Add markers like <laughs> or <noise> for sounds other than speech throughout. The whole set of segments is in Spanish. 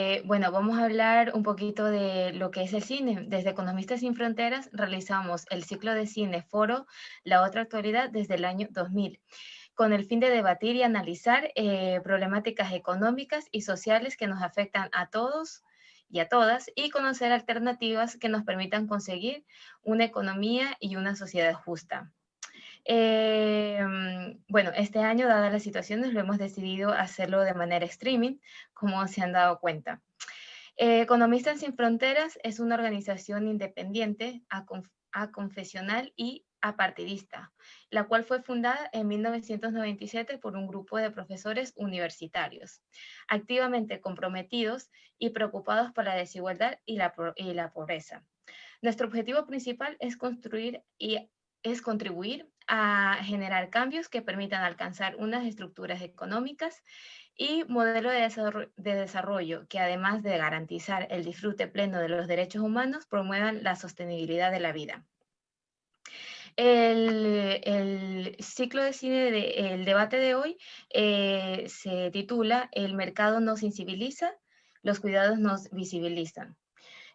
Eh, bueno, vamos a hablar un poquito de lo que es el cine. Desde Economistas Sin Fronteras realizamos el ciclo de cine Foro, la otra actualidad desde el año 2000 con el fin de debatir y analizar eh, problemáticas económicas y sociales que nos afectan a todos y a todas y conocer alternativas que nos permitan conseguir una economía y una sociedad justa. Em, bueno, este año, dadas las situaciones, lo hemos decidido hacerlo de manera streaming, como se han dado cuenta. Eh, Economistas Sin Fronteras es una organización independiente, aconfesional y apartidista, la cual fue fundada en 1997 por un grupo de profesores universitarios, activamente comprometidos y preocupados por la desigualdad y la, y la pobreza. Nuestro objetivo principal es construir y es contribuir a generar cambios que permitan alcanzar unas estructuras económicas y modelo de desarrollo, que además de garantizar el disfrute pleno de los derechos humanos, promuevan la sostenibilidad de la vida. El, ciclo de cine, de, el debate de hoy, eh, se titula El mercado nos sensibiliza, los cuidados nos visibilizan.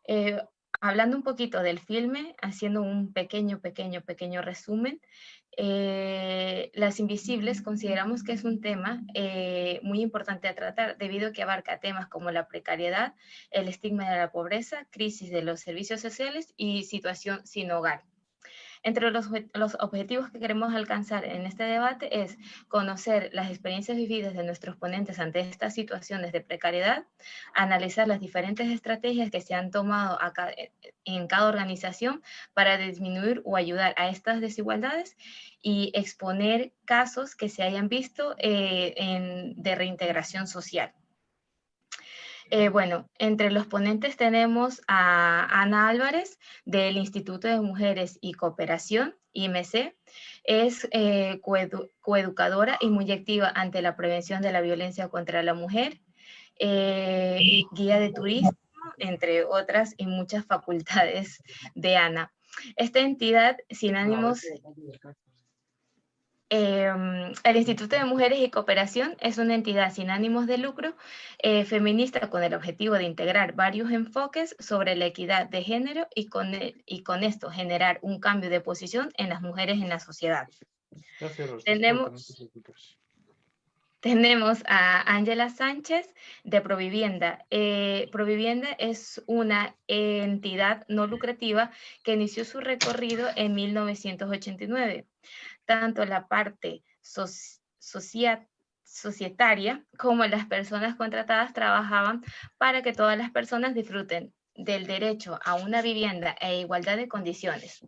Eh, hablando un poquito del filme, haciendo un pequeño, pequeño, pequeño resumen, eh, Las Invisibles consideramos que es un tema eh, muy importante a tratar debido a que abarca temas como la precariedad, el estigma de la pobreza, crisis de los servicios sociales y situación sin hogar. Entre los, objetivos que queremos alcanzar en este debate es conocer las experiencias vividas de nuestros ponentes ante estas situaciones de precariedad, analizar las diferentes estrategias que se han tomado en cada organización para disminuir o ayudar a estas desigualdades y exponer casos que se hayan visto eh, de reintegración social. Eh, bueno, entre los ponentes tenemos a Ana Álvarez del Instituto de Mujeres y Cooperación, IMC. Es eh, coeducadora y muy activa ante la prevención de la violencia contra la mujer, eh, guía de turismo, entre otras y muchas facultades de Ana. Esta entidad sin ánimos Em, el Instituto de Mujeres y Cooperación es una entidad sin ánimos de lucro, eh, feminista con el objetivo de integrar varios enfoques sobre la equidad de género y con, y con esto generar un cambio de posición en las mujeres en la sociedad. Tenemos, tenemos a Ángela Sánchez de Provivienda. Eh, Provivienda es una entidad no lucrativa que inició su recorrido en 1989 tanto la parte societaria como las personas contratadas trabajaban para que todas las personas disfruten del derecho a una vivienda e igualdad de condiciones.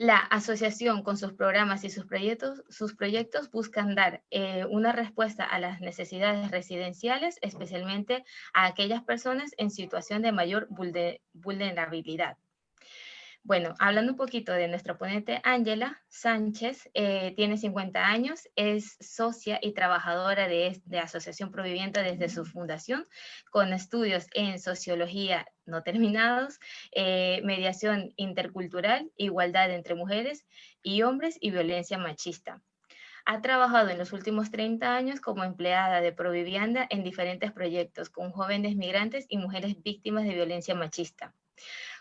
La asociación con sus programas y sus proyectos, sus proyectos buscan dar eh, una respuesta a las necesidades residenciales, especialmente a aquellas personas en situación de mayor vulnerabilidad. Bueno, hablando un poquito de nuestra ponente Ángela Sánchez, eh, tiene 50 años, es socia y trabajadora de, Asociación Provivienda desde su fundación, con estudios en sociología no terminados, eh, mediación intercultural, igualdad entre mujeres y hombres y violencia machista. Ha trabajado en los últimos 30 años como empleada de Provivienda en diferentes proyectos con jóvenes migrantes y mujeres víctimas de violencia machista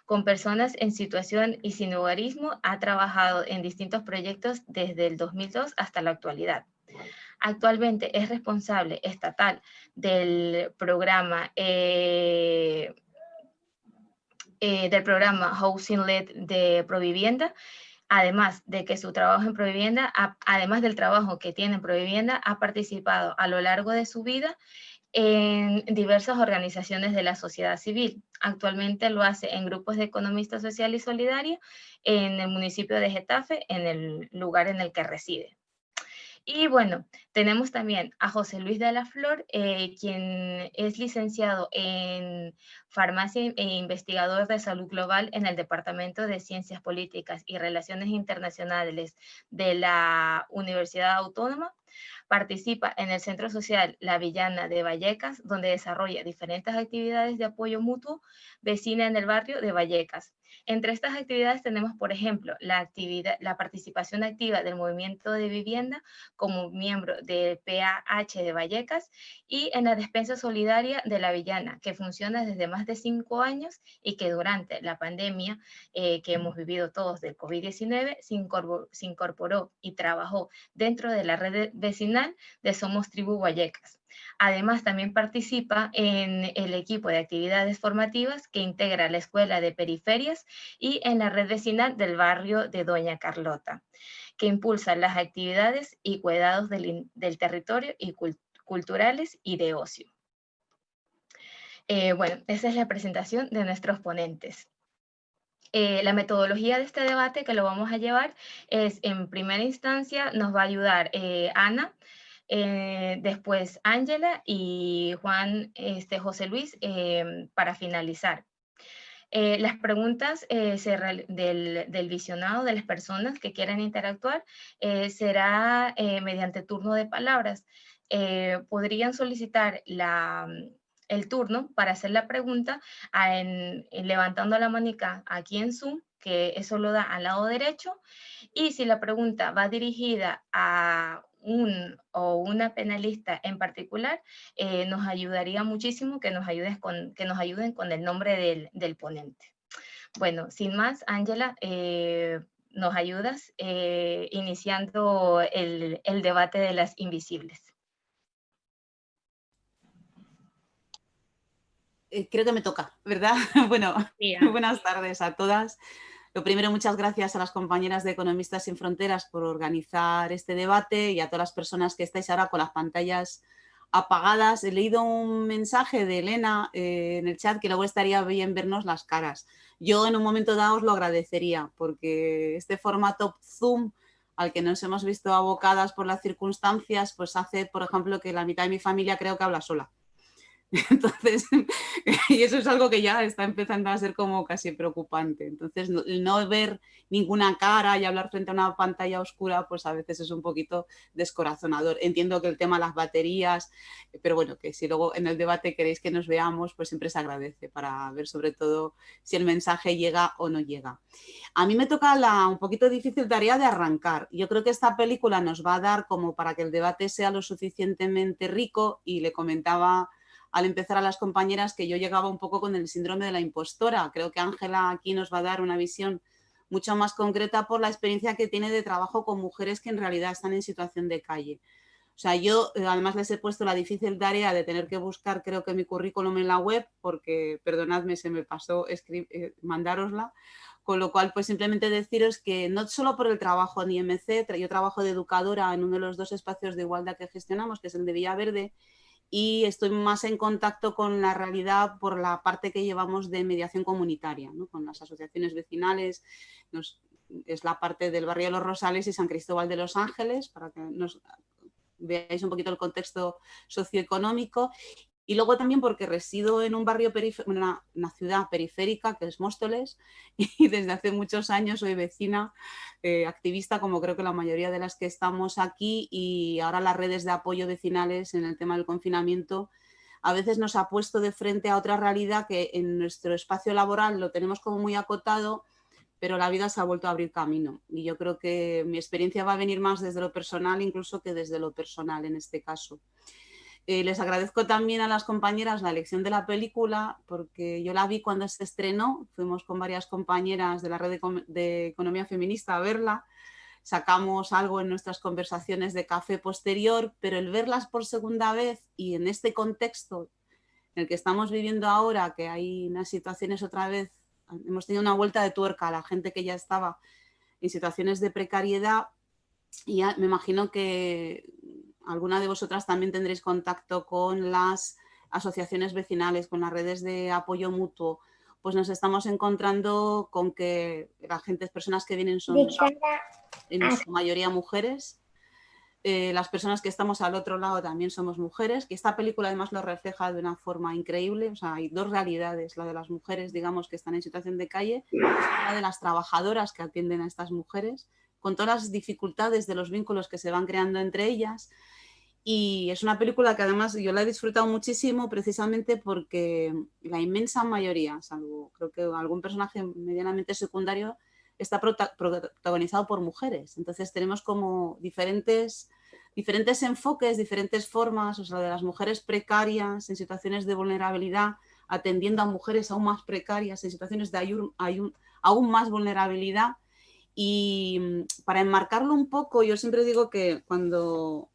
con personas en situación y sin hogarismo, ha trabajado en distintos proyectos desde el 2002 hasta la actualidad. Actualmente es responsable estatal del programa, eh, eh, del programa Housing Led de Provivienda, además de que su trabajo en Provivienda, además del trabajo que tiene en Provivienda, ha participado a lo largo de su vida en diversas organizaciones de la sociedad civil. Actualmente lo hace en grupos de economistas social y solidaria en el municipio de Getafe, en el lugar en el que reside. Y bueno, tenemos también a José Luis de la Flor, eh, quien es licenciado en farmacia e investigador de salud global en el Departamento de Ciencias Políticas y Relaciones Internacionales de la Universidad Autónoma Participa en el Centro Social La Villana de Vallecas, donde desarrolla diferentes actividades de apoyo mutuo vecina en el barrio de Vallecas. Entre estas actividades tenemos, por ejemplo, la, participación activa del movimiento de vivienda como miembro del PAH de Vallecas y en la despensa solidaria de La Villana, que funciona desde más de cinco años y que durante la pandemia eh, que hemos vivido todos del COVID-19 se incorporó, y trabajó dentro de la red vecinal de Somos Tribu Vallecas. Además, también participa en el equipo de actividades formativas que integra la Escuela de Periferias y en la red vecinal del barrio de Doña Carlota, que impulsa las actividades y cuidados del, territorio y culturales y de ocio. Eh, bueno, esa es la presentación de nuestros ponentes. Eh, la metodología de este debate que lo vamos a llevar es, en primera instancia, nos va a ayudar eh, Ana, eh, después Ángela y Juan este, José Luis para finalizar. las preguntas del, del, visionado, de las personas que quieran interactuar, será mediante turno de palabras. podrían solicitar la, el turno para hacer la pregunta levantando la manica aquí en Zoom, que eso lo da al lado derecho, y si la pregunta va dirigida a un o una penalista en particular, eh, nos ayudaría muchísimo que nos, ayudes con, que nos ayuden con el nombre del, ponente. Bueno, sin más, Ángela, eh, nos ayudas eh, iniciando el, el debate de las invisibles. Creo que me toca, ¿verdad? <laughs> bueno, <laughs> buenas tardes a todas. Lo primero, muchas gracias a las compañeras de Economistas Sin Fronteras por organizar este debate y a todas las personas que estáis ahora con las pantallas apagadas. He leído un mensaje de Elena eh, en el chat que luego estaría bien vernos las caras. Yo en un momento dado os lo agradecería porque este formato Zoom al que nos hemos visto abocadas por las circunstancias, pues hace, por ejemplo, que la mitad de mi familia creo que habla sola. <laughs> Entonces, <laughs> y eso es algo que ya está empezando a ser como casi preocupante. Entonces, no, ver ninguna cara y hablar frente a una pantalla oscura, pues a veces es un poquito descorazonador. Entiendo que el tema de las baterías, pero bueno, que si luego en el debate queréis que nos veamos, pues siempre se agradece para ver sobre todo si el mensaje llega o no llega. A mí me toca la un poquito difícil tarea de arrancar. Yo creo que esta película nos va a dar como para que el debate sea lo suficientemente rico y le comentaba al empezar a las compañeras que yo llegaba un poco con el síndrome de la impostora. Creo que Ángela aquí nos va a dar una visión mucho más concreta por la experiencia que tiene de trabajo con mujeres que en realidad están en situación de calle. O sea, yo eh, además les he puesto la difícil tarea de tener que buscar, creo que mi currículum en la web, porque, perdonadme, se me pasó eh, mandárosla, con lo cual, pues simplemente deciros que no solo por el trabajo en IMC, yo trabajo de educadora en uno de los dos espacios de igualdad que gestionamos, que es el de Villaverde, y estoy más en contacto con la realidad por la parte que llevamos de mediación comunitaria, con las asociaciones vecinales, es la parte del barrio de Los Rosales y San Cristóbal de los Ángeles, para que nos veáis un poquito el contexto socioeconómico y luego también porque resido en un barrio, una, una, ciudad periférica que es Móstoles <laughs> y desde hace muchos años soy vecina, eh, activista como creo que la mayoría de las que estamos aquí y ahora las redes de apoyo vecinales en el tema del confinamiento a veces nos ha puesto de frente a otra realidad que en nuestro espacio laboral lo tenemos como muy acotado, pero la vida se ha vuelto a abrir camino. Y yo creo que mi experiencia va a venir más desde lo personal incluso que desde lo personal en este caso. Eh, les agradezco también a las compañeras la elección de la película, porque yo la vi cuando se estrenó, fuimos con varias compañeras de la red de, economía feminista a verla, sacamos algo en nuestras conversaciones de café posterior, pero el verlas por segunda vez y en este contexto en el que estamos viviendo ahora, que hay unas situaciones otra vez, hemos tenido una vuelta de tuerca a la gente que ya estaba en situaciones de precariedad, y me imagino que alguna de vosotras también tendréis contacto con las asociaciones vecinales, con las redes de apoyo mutuo, pues nos estamos encontrando con que las gentes, personas que vienen son en su mayoría mujeres. Eh, las personas que estamos al otro lado también somos mujeres, que esta película además lo refleja de una forma increíble. O sea, hay dos realidades, la de las mujeres, digamos, que están en situación de calle, y la de las trabajadoras que atienden a estas mujeres con todas las dificultades de los vínculos que se van creando entre ellas. Y es una película que además yo la he disfrutado muchísimo precisamente porque la inmensa mayoría, salvo creo que algún personaje medianamente secundario, está protagonizado por mujeres. Entonces tenemos como diferentes, diferentes enfoques, diferentes formas, o sea, de las mujeres precarias en situaciones de vulnerabilidad, atendiendo a mujeres aún más precarias en situaciones de aún más vulnerabilidad. Y para enmarcarlo un poco, yo siempre digo que cuando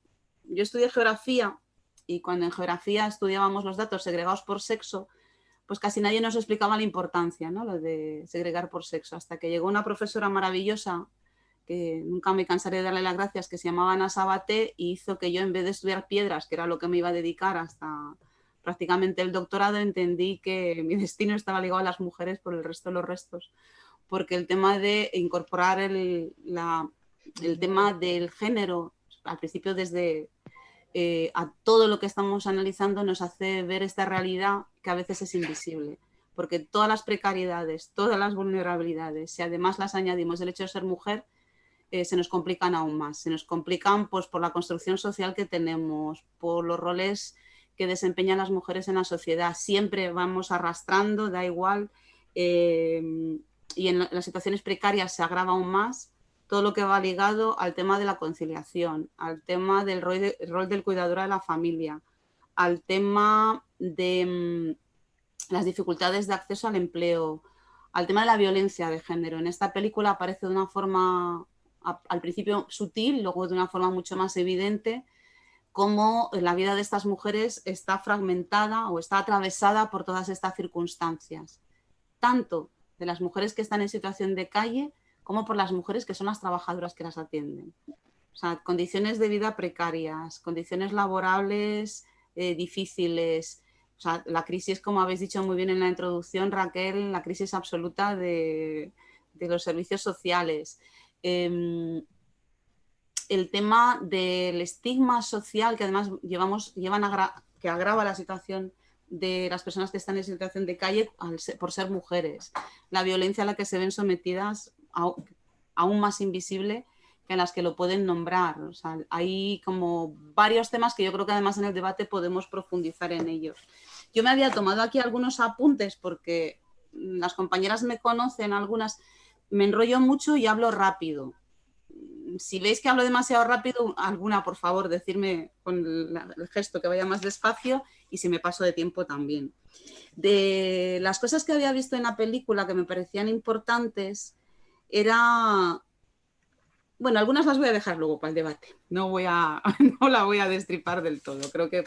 yo estudié geografía y cuando en geografía estudiábamos los datos segregados por sexo, pues casi nadie nos explicaba la importancia, ¿no? Lo de segregar por sexo, hasta que llegó una profesora maravillosa, que nunca me cansaré de darle las gracias, que se llamaba Ana Sabaté, y hizo que yo en vez de estudiar piedras, que era lo que me iba a dedicar hasta prácticamente el doctorado, entendí que mi <laughs> destino estaba ligado a las mujeres por el resto de los restos, porque el tema de incorporar el, el tema del género, al principio desde eh, a todo lo que estamos analizando nos hace ver esta realidad que a veces es invisible. Porque todas las precariedades, todas las vulnerabilidades, si además las añadimos el hecho de ser mujer, eh, se nos complican aún más. Se nos complican pues, por la construcción social que tenemos, por los roles que desempeñan las mujeres en la sociedad. Siempre vamos arrastrando, da igual, eh, y en las situaciones precarias se agrava aún más todo lo que va ligado al tema de la conciliación, al tema del rol, del cuidador de la familia, al tema de mm, las dificultades de acceso al empleo, al tema de la violencia de género. En esta película aparece de una forma al principio sutil, luego de una forma mucho más evidente, cómo la vida de estas mujeres está fragmentada o está atravesada por todas estas circunstancias, tanto de las mujeres que están en situación de calle como por las mujeres que son las trabajadoras que las atienden. O sea, condiciones de vida precarias, condiciones laborables eh, difíciles. O sea, la crisis, como habéis dicho muy bien en la introducción, Raquel, la crisis absoluta de, los servicios sociales. Em, el tema del estigma social que además llevamos, llevan que agrava la situación de las personas que están en situación de calle por ser mujeres, la violencia a la que se ven sometidas aún más invisible que las que lo pueden nombrar. hay como varios temas que yo creo que además en el debate podemos profundizar en ellos. Yo me había tomado aquí algunos apuntes porque las compañeras me conocen, algunas me enrollo mucho y hablo rápido. Si veis que hablo demasiado rápido, alguna, por favor, decirme con el gesto que vaya más despacio y si me paso de tiempo también. De las cosas que había visto en la película que me parecían importantes, era... Bueno, algunas las voy a dejar luego para el debate. No, voy a, <laughs> no la voy a destripar del todo. Creo que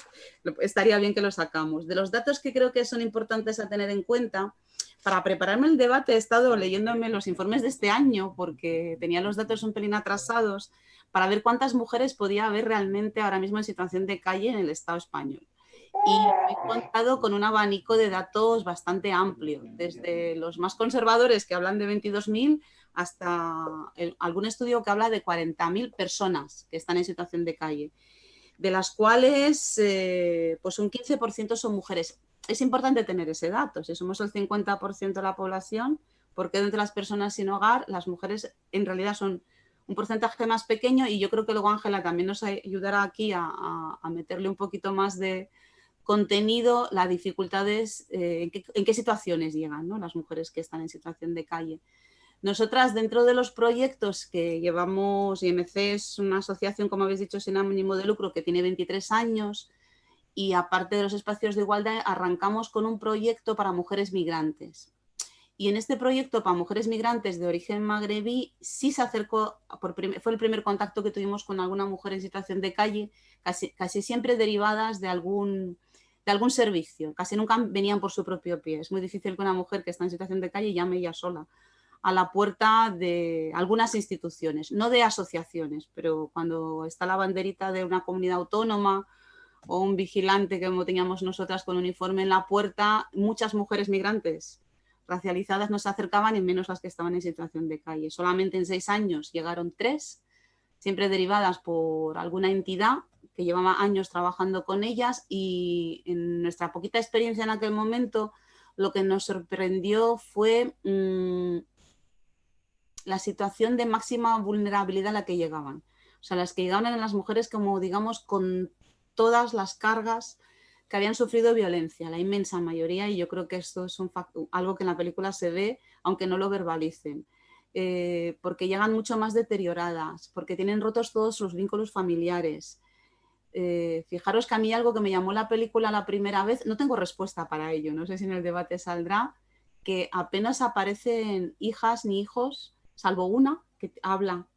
estaría bien que lo sacamos. De los datos que creo que son importantes a tener en cuenta, para prepararme el debate he estado leyéndome los informes de este año porque tenía los datos un pelín atrasados para ver cuántas mujeres podía haber realmente ahora mismo en situación de calle en el Estado español. Y me he contado con un abanico de datos bastante amplio, desde los más conservadores que hablan de 22.000 hasta algún estudio que habla de 40.000 personas que están en situación de calle, de las cuales eh, pues un 15% son mujeres. Es importante tener ese dato, si somos el 50% de la población, porque entre las personas sin hogar las mujeres en realidad son un porcentaje más pequeño y yo creo que luego Ángela también nos ayudará aquí a, meterle un poquito más de contenido, las dificultades, eh, en, qué, situaciones llegan las mujeres que están en situación de calle. Nosotras, dentro de los proyectos que llevamos, IMC es una asociación, como habéis dicho, sin ánimo de lucro, que tiene 23 años, y aparte de los espacios de igualdad, arrancamos con un proyecto para mujeres migrantes. Y en este proyecto para mujeres migrantes de origen magrebí, sí se acercó, fue el primer contacto que tuvimos con alguna mujer en situación de calle, casi, casi siempre derivadas de algún, de algún servicio, casi nunca venían por su propio pie. Es muy difícil que una mujer que está en situación de calle llame ella sola a la puerta de algunas instituciones, no de asociaciones, pero cuando está la banderita de una comunidad autónoma o un vigilante como teníamos nosotras con uniforme en la puerta, muchas mujeres migrantes racializadas no se acercaban y menos las que estaban en situación de calle. Solamente en seis años llegaron tres, siempre derivadas por alguna entidad que llevaba años trabajando con ellas y en nuestra poquita experiencia en aquel momento lo que nos sorprendió fue mm, la situación de máxima vulnerabilidad a la que llegaban. O sea, las que llegaban eran las mujeres como, digamos, con todas las cargas que habían sufrido violencia, la inmensa mayoría, y yo creo que esto es algo que en la película se ve, aunque no lo verbalicen. Eh, porque llegan mucho más deterioradas, porque tienen rotos todos los vínculos familiares. Eh, fijaros que a mí algo que me llamó la película la primera vez, no tengo respuesta para ello, no sé si en el debate saldrá, que apenas aparecen hijas ni hijos, salvo una que habla,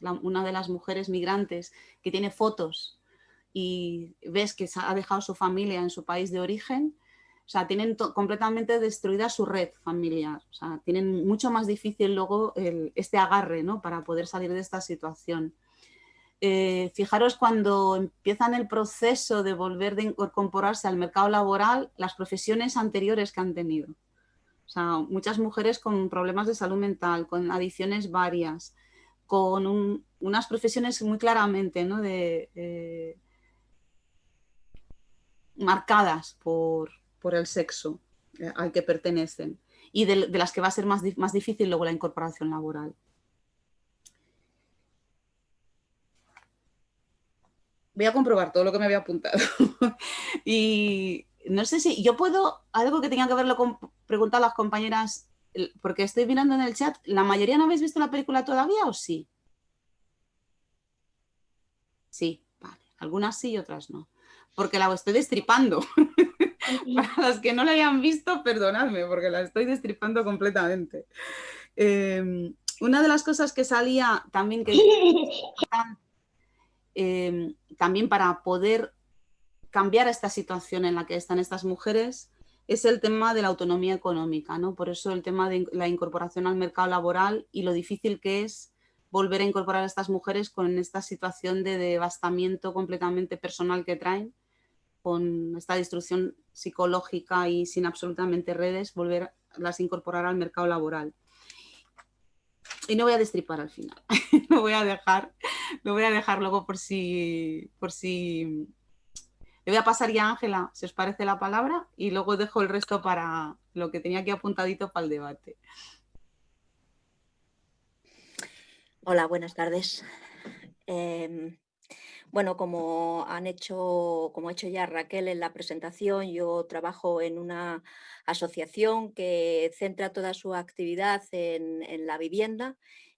una de las mujeres migrantes que tiene fotos y ves que ha dejado su familia en su país de origen, o sea, tienen completamente destruida su red familiar, o sea, tienen mucho más difícil luego este agarre ¿no? para poder salir de esta situación. Eh, fijaros cuando empiezan el proceso de volver a incorporarse al mercado laboral, las profesiones anteriores que han tenido. O sea, muchas mujeres con problemas de salud mental, con adicciones varias, con unas profesiones muy claramente ¿no? de, eh, marcadas por, el sexo eh, al que pertenecen y de, las que va a ser más, más difícil luego la incorporación laboral. Voy a comprobar todo lo que me había apuntado. <laughs> y no sé si yo puedo, algo que tenía que verlo con preguntar a las compañeras, porque estoy mirando en el chat, ¿la mayoría no habéis visto la película todavía o sí? Sí, vale. Algunas sí y otras no porque la estoy destripando. <laughs> Para los que no la hayan visto, perdonadme, porque la estoy destripando completamente. Em, una de las cosas que salía también que <laughs> em, también para poder cambiar esta situación en la que están estas mujeres es el tema de la autonomía económica, ¿no? Por eso el tema de la incorporación al mercado laboral y lo difícil que es volver a incorporar a estas mujeres con esta situación de devastamiento completamente personal que traen con esta destrucción psicológica y sin absolutamente redes, volver las incorporar al mercado laboral. Y no voy a destripar al final, <laughs> lo voy a dejar, lo voy a dejar luego por si, por si... Le voy a pasar ya a Ángela, si os parece la palabra, y luego dejo el resto para lo que tenía aquí apuntadito para el debate. Hola, buenas tardes. Em, bueno, como han hecho, como ha hecho ya Raquel en la presentación, yo trabajo en una asociación que centra toda su actividad en, la vivienda.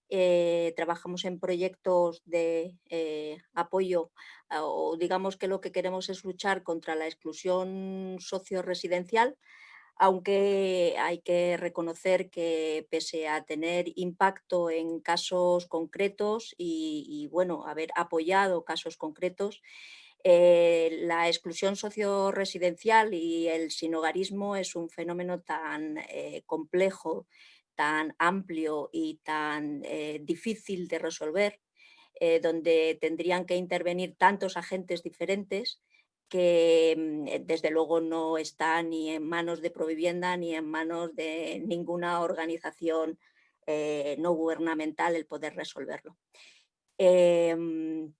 Eh, trabajamos en proyectos de eh, apoyo o digamos que lo que queremos es luchar contra la exclusión socio-residencial aunque hay que reconocer que pese a tener impacto en casos concretos y, bueno, haber apoyado casos concretos, eh, la exclusión socio-residencial y el sinogarismo es un fenómeno tan eh, complejo, tan amplio y tan eh, difícil de resolver, donde tendrían que intervenir tantos agentes diferentes que mm, eh, desde luego no está ni en manos de Provivienda ni en manos de ninguna organización eh, no gubernamental el poder resolverlo. Em,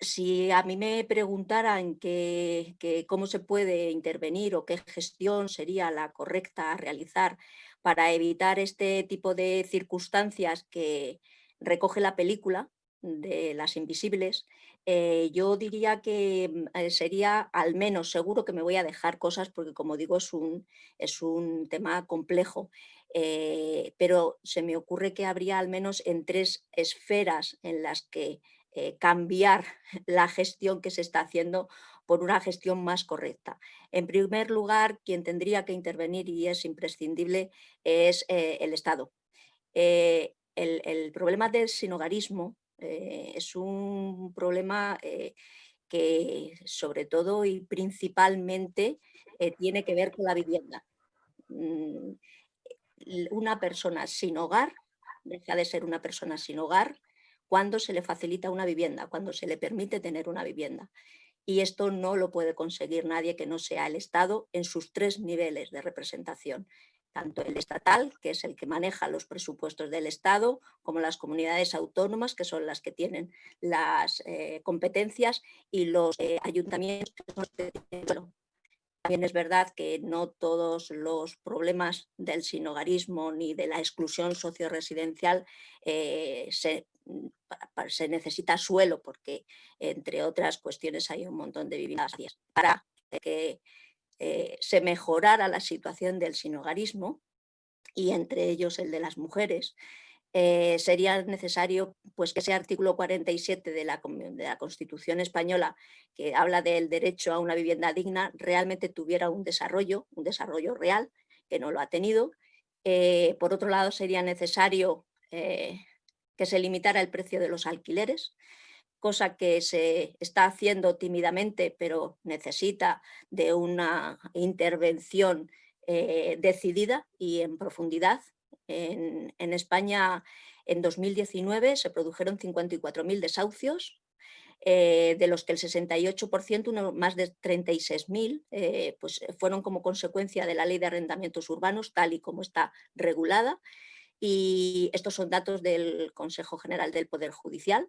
si a mí me preguntaran que, cómo se puede intervenir o qué gestión sería la correcta a realizar para evitar este tipo de circunstancias que recoge la película de las invisibles, eh, yo diría que mm, eh, sería al menos, seguro que me voy a dejar cosas porque como digo es un, es un tema complejo, eh, pero se me ocurre que habría al menos en tres esferas en las que cambiar <laughs> la gestión que se está haciendo por una gestión más correcta. En primer lugar, quien tendría que intervenir y es imprescindible es el Estado. el, el, problema del sinogarismo eh, es un problema eh, que sobre todo y principalmente eh, tiene que ver con la vivienda. Mm, una persona sin hogar deja de ser una persona sin hogar cuando se le facilita una vivienda, cuando se le permite tener una vivienda. Y esto no lo puede conseguir nadie que no sea el Estado en sus tres niveles de representación, tanto el estatal, que es el que maneja los presupuestos del Estado, como las comunidades autónomas, que son las que tienen las eh, competencias, y los eh, ayuntamientos, que son los que tienen también es verdad que no todos los problemas del sinogarismo ni de la exclusión socioresidencial eh, se, se, necesita suelo porque, entre otras cuestiones, hay un montón de viviendas para que eh, se mejorara la situación del sinogarismo y entre ellos el de las mujeres, eh, sería necesario pues, que ese artículo 47 de la, de la, Constitución española, que habla del derecho a una vivienda digna, realmente tuviera un desarrollo, un desarrollo real, que no lo ha tenido. Eh, por otro lado, sería necesario que se limitara el precio de los alquileres, cosa que se está haciendo tímidamente, pero necesita de una intervención decidida y en profundidad en, España en 2019 se produjeron 54.000 desahucios, eh, de los que el 68%, más de 36.000, eh, pues fueron como consecuencia de la ley de arrendamientos urbanos, tal y como está regulada. Y estos son datos del Consejo General del Poder Judicial.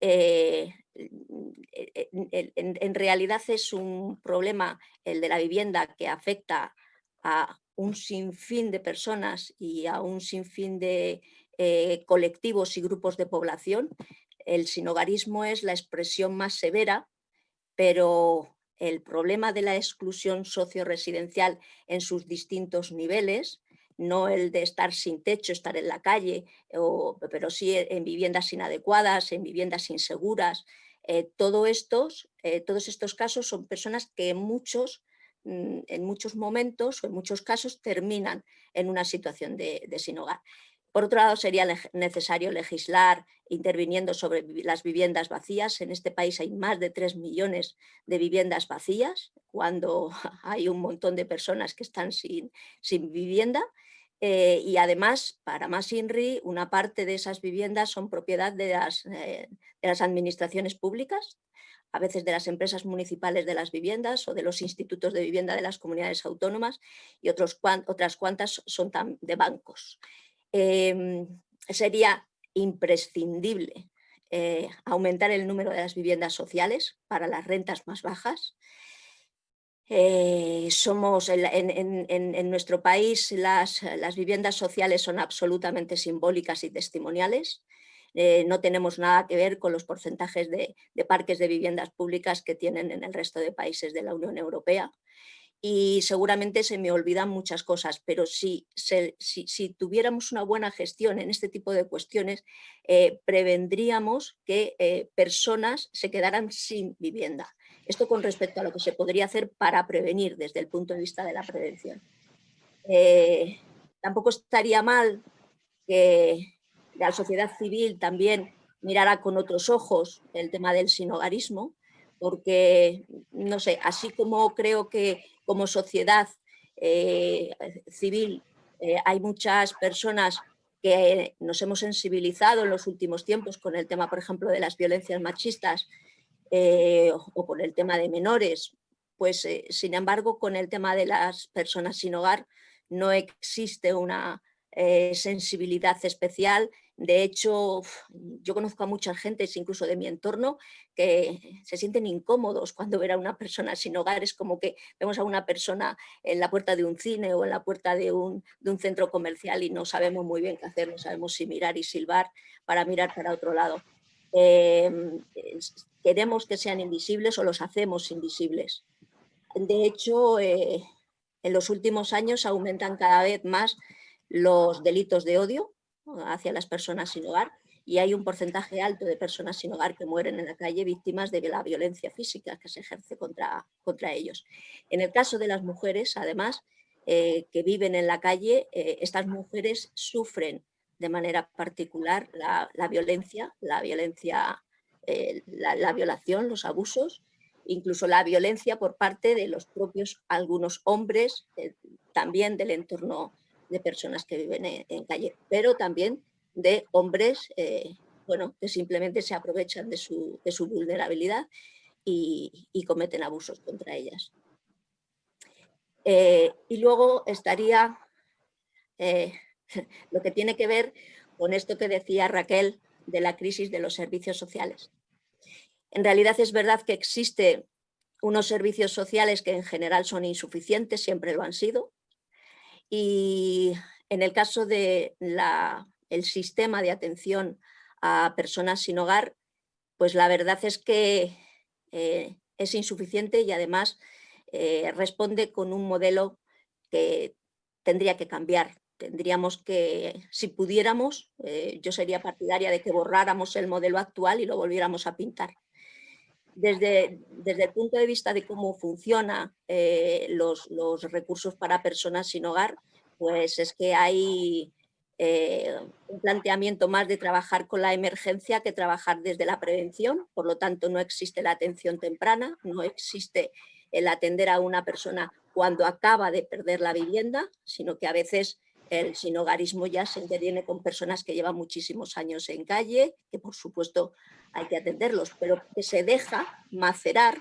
Eh, en, realidad es un problema, el de la vivienda, que afecta a un sinfín de personas y a un sinfín de eh, colectivos y grupos de población. El sinogarismo es la expresión más severa, pero el problema de la exclusión socio-residencial en sus distintos niveles, no el de estar sin techo, estar en la calle, pero sí en viviendas inadecuadas, en viviendas inseguras, eh, estos, eh, todos estos casos son personas que muchos Mm, en muchos momentos o en muchos casos terminan en una situación de, sin hogar. Por otro lado, sería necesario legislar interviniendo sobre las viviendas vacías. En este país hay más de 3 millones de viviendas vacías, cuando <laughs> hay un montón de personas que están sin, sin vivienda. Eh, y además, para más INRI, una parte de esas viviendas son propiedad de las, eh, de las administraciones públicas, a veces de las empresas municipales de las viviendas o de los institutos de vivienda de las comunidades autónomas y otras cuantas son de bancos. Em, sería imprescindible eh, aumentar el número de las viviendas sociales para las rentas más bajas. Eh, somos en, nuestro país las, viviendas sociales son absolutamente simbólicas y testimoniales. Eh, no tenemos nada que ver con los porcentajes de, parques de viviendas públicas que tienen en el resto de países de la Unión Europea y seguramente se me olvidan muchas cosas, pero si, tuviéramos una buena gestión en este tipo de cuestiones, eh, prevendríamos que personas se quedaran sin vivienda. Esto con respecto a lo que se podría hacer para prevenir desde el punto de vista de la prevención. tampoco estaría mal que la sociedad civil también mirara con otros ojos el tema del sinogarismo, porque, no sé, así como creo que como sociedad eh, civil eh, hay muchas personas que nos hemos sensibilizado en los últimos tiempos con el tema, por ejemplo, de las violencias machistas eh, o con el tema de menores, pues sin embargo con el tema de las personas sin hogar no existe una sensibilidad especial de hecho, yo conozco a mucha gente, incluso de mi entorno, que se sienten incómodos cuando ven a una persona sin hogar. Es como que vemos a una persona en la puerta de un cine o en la puerta de un, centro comercial y no sabemos muy bien qué hacer, no sabemos si mirar y silbar para mirar para otro lado. Em, queremos que sean invisibles o los hacemos invisibles. De hecho, eh, en los últimos años aumentan cada vez más los delitos de odio, hacia las personas sin hogar y hay un porcentaje alto de personas sin hogar que mueren en la calle víctimas de la violencia física que se ejerce contra, contra ellos. En el caso de las mujeres, además, eh, que viven en la calle, eh, estas mujeres sufren de manera particular la, violencia, la violencia, eh, la, violación, los abusos, incluso la violencia por parte de los propios algunos hombres, también del entorno de personas que viven en, calle, pero también de hombres eh, bueno, que simplemente se aprovechan de su, vulnerabilidad y, cometen abusos contra ellas. Eh, y luego estaría eh, <laughs> lo que tiene que ver con esto que decía Raquel de la crisis de los servicios sociales. En realidad es verdad que existe unos servicios sociales que en general son insuficientes, siempre lo han sido. Y en el caso del el sistema de atención a personas sin hogar, pues la verdad es que eh, es insuficiente y además eh, responde con un modelo que tendría que cambiar. Tendríamos que, si pudiéramos, eh, yo sería partidaria de que borráramos el modelo actual y lo volviéramos a pintar. Desde, desde el punto de vista de cómo funcionan los, los recursos para personas sin hogar, pues es que hay eh, un planteamiento más de trabajar con la emergencia que trabajar desde la prevención, por lo tanto no existe la atención temprana, no existe el atender a una persona cuando acaba de perder la vivienda, sino que a veces el sinogarismo ya se interviene con personas que llevan muchísimos años en calle, que por supuesto hay que atenderlos, pero que se deja macerar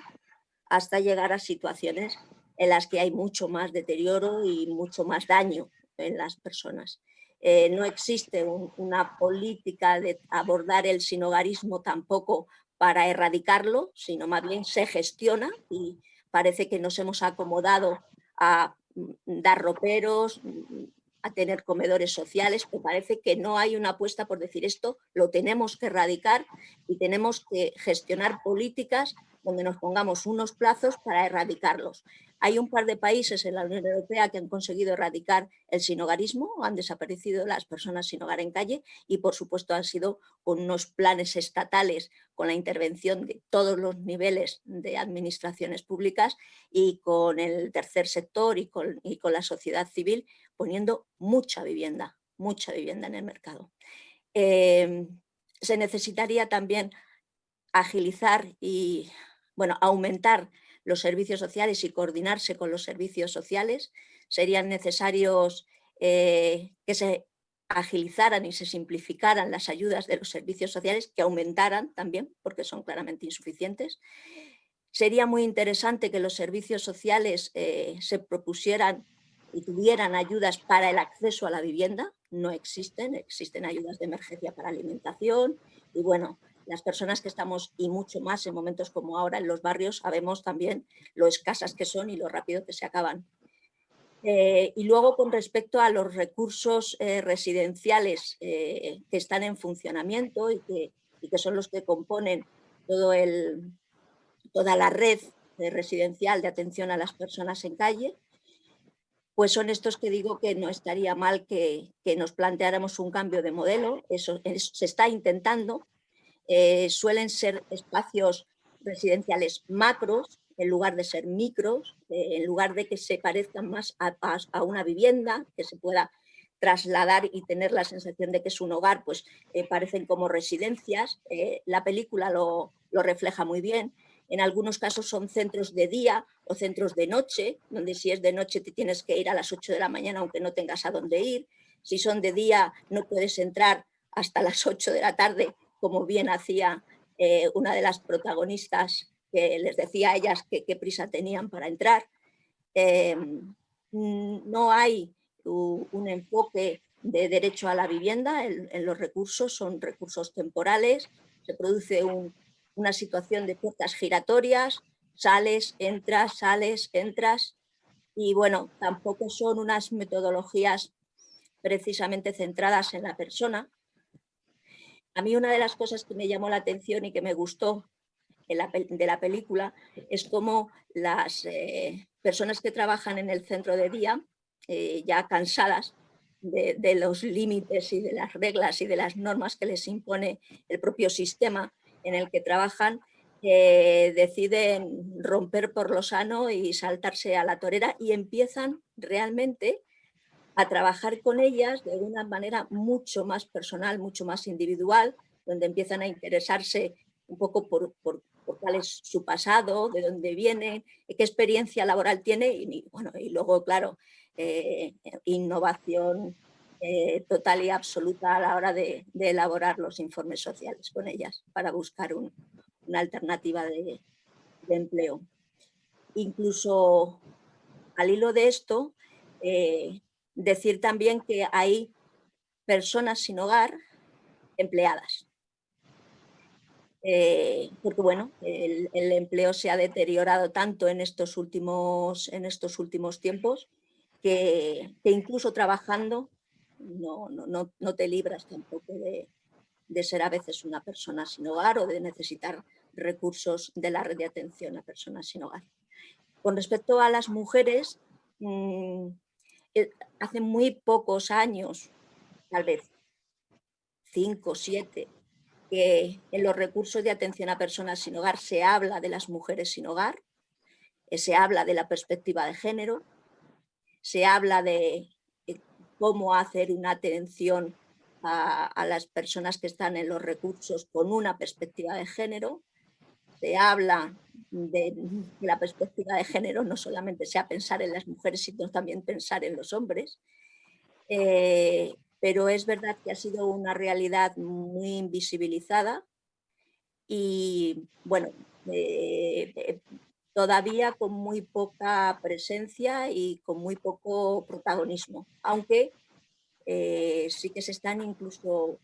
hasta llegar a situaciones en las que hay mucho más deterioro y mucho más daño en las personas. Eh, no existe una política de abordar el sinogarismo tampoco para erradicarlo, sino más bien se gestiona y parece que nos hemos acomodado a mm, dar roperos, mm, a tener comedores sociales, me parece que no hay una apuesta por decir esto, lo tenemos que erradicar y tenemos que gestionar políticas donde nos pongamos unos plazos para erradicarlos. Hay un par de países en la Unión Europea que han conseguido erradicar el sinogarismo, han desaparecido las personas sin hogar en calle y por supuesto han sido con unos planes estatales con la intervención de todos los niveles de administraciones públicas y con el tercer sector y con, la sociedad civil poniendo mucha vivienda, mucha vivienda en el mercado. Em, se necesitaría también agilizar y bueno, aumentar los servicios sociales y coordinarse con los servicios sociales. Serían necesarios eh, que se agilizaran y se simplificaran las ayudas de los servicios sociales, que aumentaran también, porque son claramente insuficientes. Sería muy interesante que los servicios sociales eh, se propusieran y tuvieran ayudas para el acceso a la vivienda. No existen, existen ayudas de emergencia para alimentación y bueno, las personas que estamos, y mucho más en momentos como ahora en los barrios, sabemos también lo escasas que son y lo rápido que se acaban. Eh, y luego con respecto a los recursos eh, residenciales eh, que están en funcionamiento y que, que, son los que componen todo el, toda la red residencial de atención a las personas en calle, pues son estos que digo que no estaría mal que, que nos planteáramos un cambio de modelo, eso, se está intentando, eh, suelen ser espacios residenciales macros, en lugar de ser micros, eh, en lugar de que se parezcan más a, una vivienda, que se pueda trasladar y tener la sensación de que es un hogar, pues eh, parecen como residencias. la película lo, lo, refleja muy bien. En algunos casos son centros de día o centros de noche, donde si es de noche te tienes que ir a las 8 de la mañana aunque no tengas a dónde ir. Si son de día no puedes entrar hasta las 8 de la tarde como bien hacía eh, una de las protagonistas que les decía a ellas qué prisa tenían para entrar. Em, no hay un enfoque de derecho a la vivienda en, los recursos, son recursos temporales, se produce una situación de puertas giratorias, sales, entras, sales, entras, y bueno, tampoco son unas metodologías precisamente centradas en la persona, a mí una de las cosas que me llamó la atención y que me gustó de la película es cómo las eh, personas que trabajan en el centro de día, eh, ya cansadas de, los límites y de las reglas y de las normas que les impone el propio sistema en el que trabajan, eh, deciden romper por lo sano y saltarse a la torera y empiezan realmente a trabajar con ellas de una manera mucho más personal, mucho más individual, donde empiezan a interesarse un poco por, cuál es su pasado, de dónde viene, qué experiencia laboral tiene y, bueno, y luego, claro, eh, innovación eh, total y absoluta a la hora de, elaborar los informes sociales con ellas para buscar una alternativa de, empleo. Incluso al hilo de esto, eh, decir también que hay personas sin hogar empleadas. eh, porque bueno, el, empleo se ha deteriorado tanto en estos últimos, en estos últimos tiempos que, incluso trabajando no, no, no, te libras tampoco de, de ser a veces una persona sin hogar o de necesitar recursos de la red de atención a personas sin hogar. Con respecto a las mujeres, mm, eh, hace muy pocos años, tal vez cinco, siete, que en los recursos de atención a personas sin hogar se habla de las mujeres sin hogar, eh, se habla de la perspectiva de género, se habla de cómo hacer una atención a, las personas que están en los recursos con una perspectiva de género, se habla de la perspectiva de género no solamente sea pensar en las mujeres, sino también pensar en los hombres. Eh, pero es verdad que ha sido una realidad muy invisibilizada y bueno, eh, eh, todavía con muy poca presencia y con muy poco protagonismo, aunque eh, sí que se están incluso,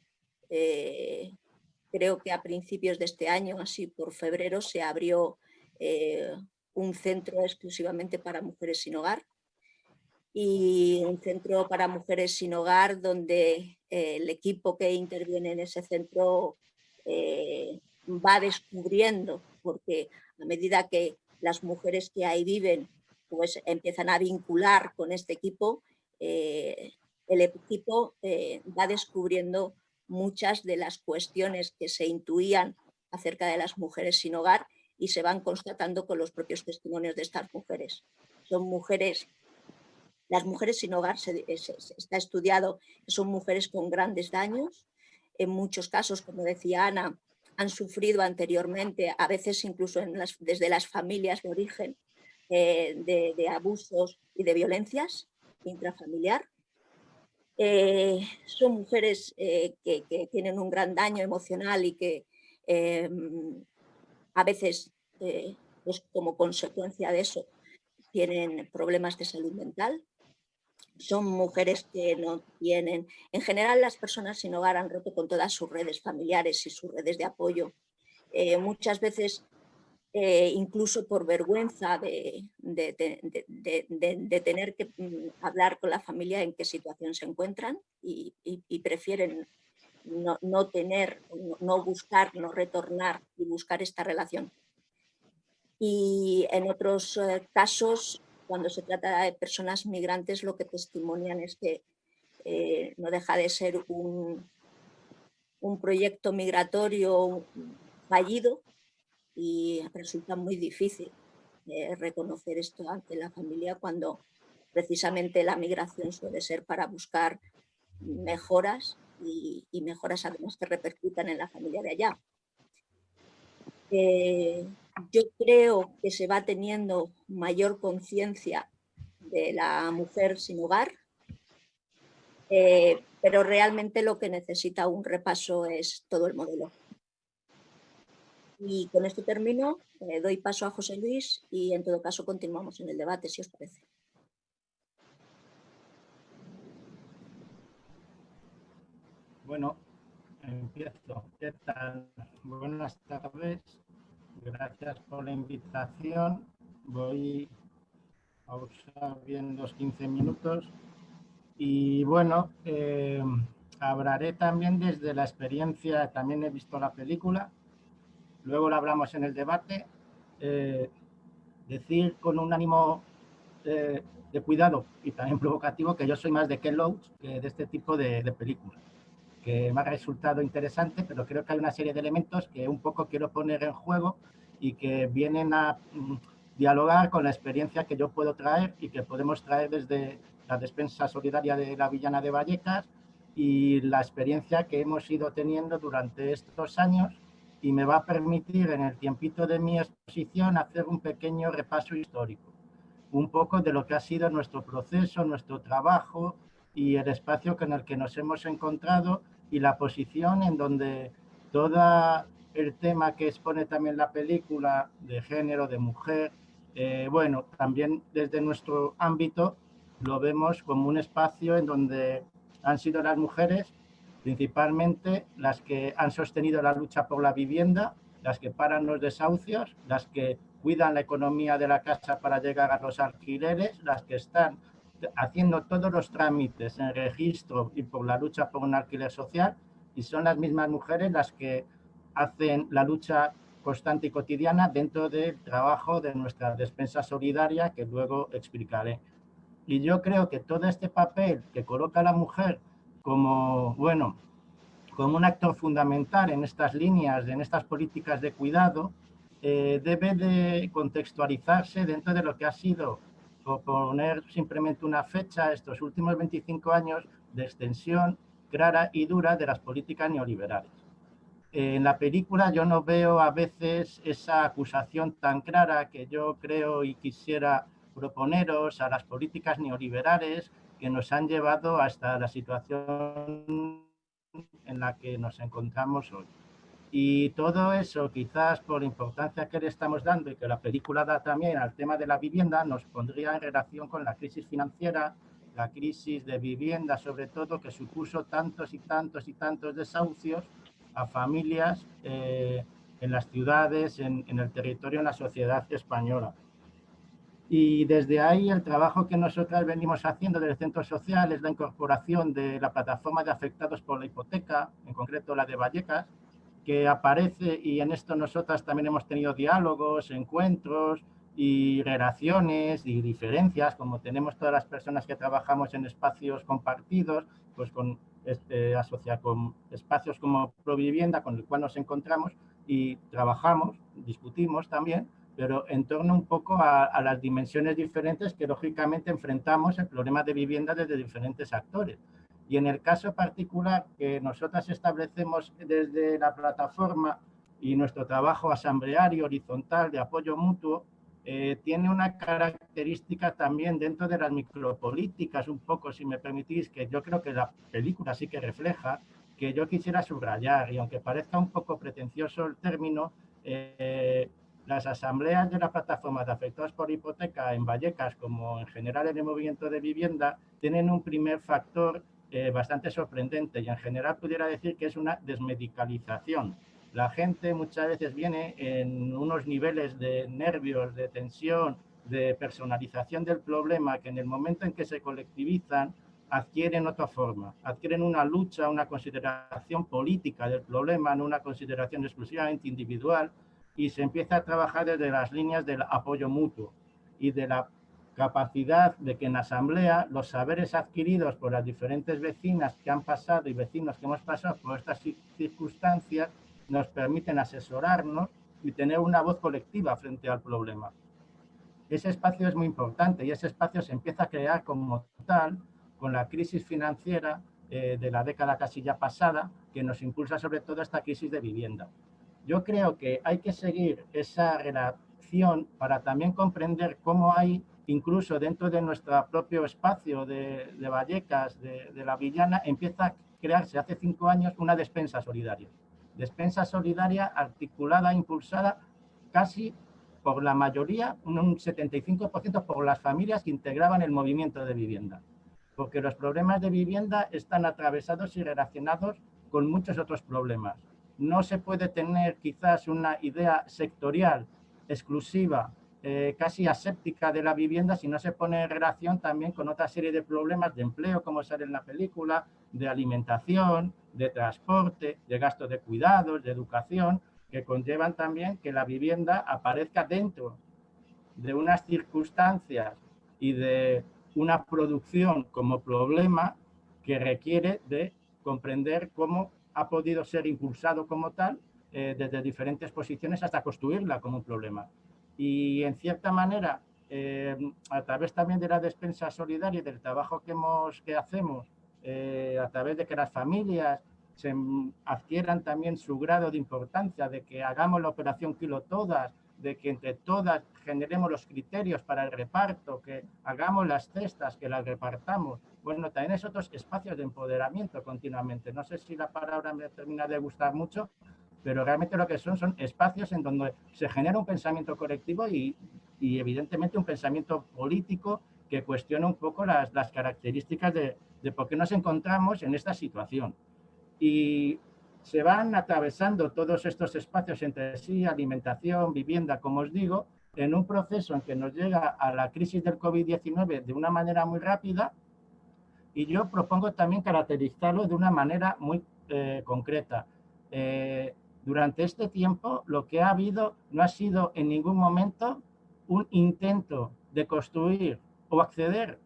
creo que a principios de este año, así por febrero, se abrió un centro exclusivamente para mujeres sin hogar y un centro para mujeres sin hogar donde eh, el equipo que interviene en ese centro eh, va descubriendo, porque a medida que las mujeres que ahí viven pues empiezan a vincular con este equipo, eh, el equipo va descubriendo muchas de las cuestiones que se intuían acerca de las mujeres sin hogar y se van constatando con los propios testimonios de estas mujeres. Son mujeres las mujeres sin hogar se, está estudiado son mujeres con grandes daños. En muchos casos, como decía Ana, han sufrido anteriormente, a veces incluso desde las familias de origen, eh, de, abusos y de violencias intrafamiliar. Eh, son mujeres eh, que, tienen un gran daño emocional y que a veces, pues como consecuencia de eso, tienen problemas de salud mental son mujeres que no tienen, en general las personas sin hogar han roto con todas sus redes familiares y sus redes de apoyo. Eh, muchas veces, eh, incluso por vergüenza de, tener que mm, hablar con la familia en qué situación se encuentran y, prefieren no, tener, no buscar, no retornar y buscar esta relación. Y en otros eh, casos cuando se trata de personas migrantes lo que testimonian es que eh, no deja de ser un, un proyecto migratorio fallido y resulta muy difícil eh, reconocer esto ante la familia cuando precisamente la migración suele ser para buscar mejoras y, mejoras además que repercutan en la familia de allá. Eh, yo creo que se va teniendo mayor conciencia de la mujer sin hogar, eh, pero realmente lo que necesita un repaso es todo el modelo. Y con esto termino, eh, doy paso a José Luis y en todo caso continuamos en el debate, si os parece. Bueno, empiezo. ¿Qué tal? Buenas tardes. Gracias por la invitación. Voy a usar bien los 15 minutos. Y bueno, eh, hablaré también desde la experiencia, también he visto la película, luego lo hablamos en el debate. Eh, decir con un ánimo eh, de cuidado y también provocativo que yo soy más de Ken Loach que de este tipo de películas que me ha resultado interesante, pero creo que hay una serie de elementos que un poco quiero poner en juego y que vienen a mm, dialogar con la experiencia que yo puedo traer y que podemos traer desde la despensa solidaria de la Villana de Vallecas y la experiencia que hemos ido teniendo durante estos años y me va a permitir en el tiempito de mi exposición hacer un pequeño repaso histórico, un poco de lo que ha sido nuestro proceso, nuestro trabajo y el espacio con el que nos hemos encontrado y la posición en donde todo el tema que expone también la película de género, de mujer, eh, bueno, también desde nuestro ámbito lo vemos como un espacio en donde han sido las mujeres principalmente las que han sostenido la lucha por la vivienda las que paran los desahucios, las que cuidan la economía de la casa para llegar a los alquileres, las que están haciendo todos los trámites en registro y por la lucha por un alquiler social y son las mismas mujeres las que hacen la lucha constante y cotidiana dentro del trabajo de nuestra despensa solidaria que luego explicaré. Y yo creo que todo este papel que coloca a la mujer como, bueno, como un actor fundamental en estas líneas, en estas políticas de cuidado, eh, debe de contextualizarse dentro de lo que ha sido, poner simplemente una fecha, estos últimos 25 años de extensión clara y dura de las políticas neoliberales. En la película yo no veo a veces esa acusación tan clara que yo creo y quisiera proponeros a las políticas neoliberales que nos han llevado hasta la situación en la que nos encontramos hoy. Y todo eso, quizás por la importancia que le estamos dando y que la película da también al tema de la vivienda, nos pondría en relación con la crisis financiera, la crisis de vivienda sobre todo, que supuso tantos y tantos y tantos desahucios a familias eh, en las ciudades, en, en el territorio, en la sociedad española. Y desde ahí el trabajo que nosotras venimos haciendo desde el centro social es la incorporación de la plataforma de afectados por la hipoteca, en concreto la de Vallecas, que aparece y en esto nosotras también hemos tenido diálogos, encuentros y relaciones y diferencias, como tenemos todas las personas que trabajamos en espacios compartidos, pues con, este, con espacios como Provivienda, con el cual nos encontramos y trabajamos, discutimos también, pero en torno un poco a, las dimensiones diferentes que lógicamente enfrentamos el problema de vivienda desde diferentes actores. Y en el caso particular que nosotras establecemos desde la plataforma y nuestro trabajo asambleario horizontal de apoyo mutuo, eh, tiene una característica también dentro de las micropolíticas, un poco, si me permitís, que yo creo que la película sí que refleja, que yo quisiera subrayar, y aunque parezca un poco pretencioso el término, eh, las asambleas de la plataforma de afectados por hipoteca en Vallecas, como en general en el movimiento de vivienda, tienen un primer factor eh, bastante sorprendente y en general pudiera decir que es una desmedicalización. La gente muchas veces viene en unos niveles de nervios, de tensión, de personalización del problema que en el momento en que se colectivizan adquieren otra forma, adquieren una lucha, una consideración política del problema, no una consideración exclusivamente individual y se empieza a trabajar desde las líneas del apoyo mutuo y de la capacidad de que en asamblea los saberes adquiridos por las diferentes vecinas que han pasado y vecinos que hemos pasado por estas circunstancias nos permiten asesorarnos y tener una voz colectiva frente al problema. Ese espacio es muy importante y ese espacio se empieza a crear como tal con la crisis financiera eh, de la década casi ya pasada que nos impulsa sobre todo esta crisis de vivienda. Yo creo que hay que seguir esa relación para también comprender cómo hay, incluso dentro de nuestro propio espacio de, Vallecas, de, la Villana, empieza a crearse hace cinco años una despensa solidaria. Despensa solidaria articulada, impulsada casi por la mayoría, un 75% por las familias que integraban el movimiento de vivienda. Porque los problemas de vivienda están atravesados y relacionados con muchos otros problemas no se puede tener quizás una idea sectorial exclusiva, eh, casi aséptica de la vivienda si no se pone en relación también con otra serie de problemas de empleo, como sale en la película, de alimentación, de transporte, de gasto de cuidados, de educación, que conllevan también que la vivienda aparezca dentro de unas circunstancias y de una producción como problema que requiere de comprender cómo ha podido ser impulsado como tal eh, desde diferentes posiciones hasta construirla como un problema. Y en cierta manera, eh, a través también de la despensa solidaria y del trabajo que, hemos, que hacemos, eh, a través de que las familias se adquieran también su grado de importancia, de que hagamos la operación Kilo Todas, de que entre todas generemos los criterios para el reparto, que hagamos las cestas, que las repartamos, bueno, también es otros espacios de empoderamiento continuamente. No sé si la palabra me termina de gustar mucho, pero realmente lo que son son espacios en donde se genera un pensamiento colectivo y, evidentemente un pensamiento político que cuestiona un poco las, las características de, de, por qué nos encontramos en esta situación. Y se van atravesando todos estos espacios entre sí, alimentación, vivienda, como os digo, en un proceso en que nos llega a la crisis del COVID-19 de una manera muy rápida y yo propongo también caracterizarlo de una manera muy eh, concreta. Eh, durante este tiempo lo que ha habido no ha sido en ningún momento un intento de construir o acceder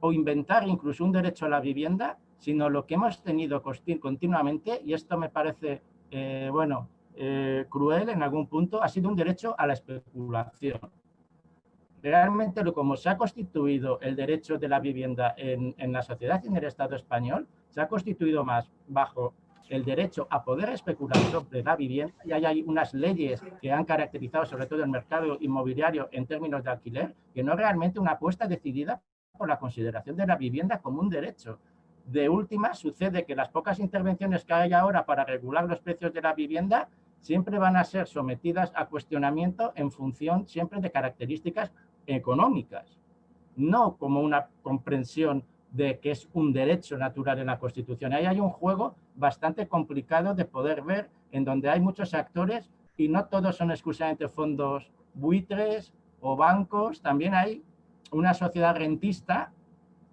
o inventar incluso un derecho a la vivienda, sino lo que hemos tenido continuamente, y esto me parece, eh, bueno, eh, cruel en algún punto, ha sido un derecho a la especulación. Realmente, como se ha constituido el derecho de la vivienda en, en la sociedad y en el Estado español, se ha constituido más bajo el derecho a poder especular sobre la vivienda y hay unas leyes que han caracterizado sobre todo el mercado inmobiliario en términos de alquiler, que no es realmente una apuesta decidida por la consideración de la vivienda como un derecho. De última, sucede que las pocas intervenciones que hay ahora para regular los precios de la vivienda siempre van a ser sometidas a cuestionamiento en función siempre de características económicas, no como una comprensión de que es un derecho natural en la Constitución. Ahí hay un juego bastante complicado de poder ver en donde hay muchos actores y no todos son exclusivamente fondos buitres o bancos, también hay una sociedad rentista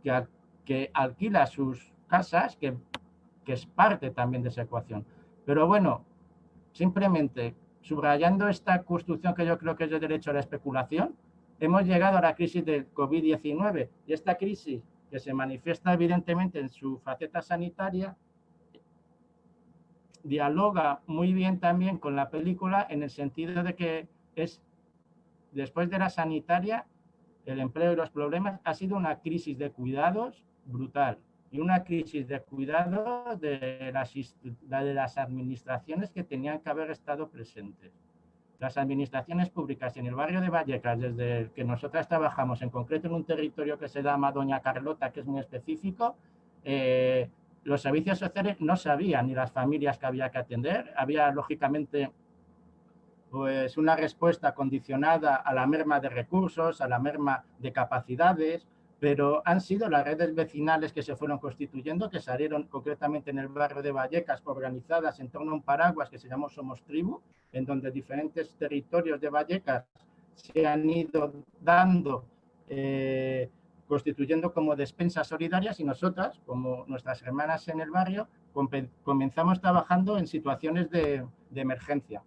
que, que alquila sus casas, que, que es parte también de esa ecuación. Pero bueno, simplemente subrayando esta construcción que yo creo que es de derecho a la especulación, hemos llegado a la crisis del COVID-19 y esta crisis que se manifiesta evidentemente en su faceta sanitaria, dialoga muy bien también con la película en el sentido de que es, después de la sanitaria, el empleo y los problemas, ha sido una crisis de cuidados brutal y una crisis de cuidados de las, de las administraciones que tenían que haber estado presentes. Las administraciones públicas en el barrio de Vallecas, desde que nosotras trabajamos, en concreto en un territorio que se llama Doña Carlota, que es muy específico, eh, los servicios sociales no sabían ni las familias que había que atender. Había, lógicamente, pues una respuesta condicionada a la merma de recursos, a la merma de capacidades, pero han sido las redes vecinales que se fueron constituyendo, que salieron concretamente en el barrio de Vallecas, organizadas en torno a un paraguas que se llamó Somos Tribu, en donde diferentes territorios de Vallecas se han ido dando, eh, constituyendo como despensas solidarias y nosotras, como nuestras hermanas en el barrio, comenzamos trabajando en situaciones de, de emergencia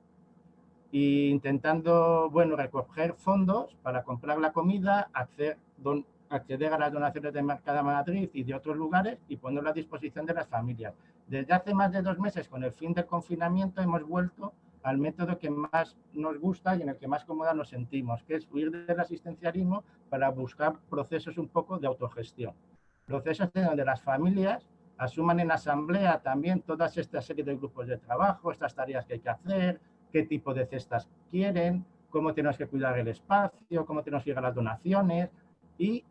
e intentando, bueno, recoger fondos para comprar la comida, hacer, don, acceder a las donaciones de Mercada Madrid y de otros lugares y ponerlo a disposición de las familias. Desde hace más de dos meses, con el fin del confinamiento, hemos vuelto al método que más nos gusta y en el que más cómoda nos sentimos, que es huir del asistencialismo para buscar procesos un poco de autogestión. Procesos de donde las familias asuman en asamblea también todas esta serie de grupos de trabajo, estas tareas que hay que hacer, qué tipo de cestas quieren, cómo tenemos que cuidar el espacio, cómo tenemos que llegar a las donaciones y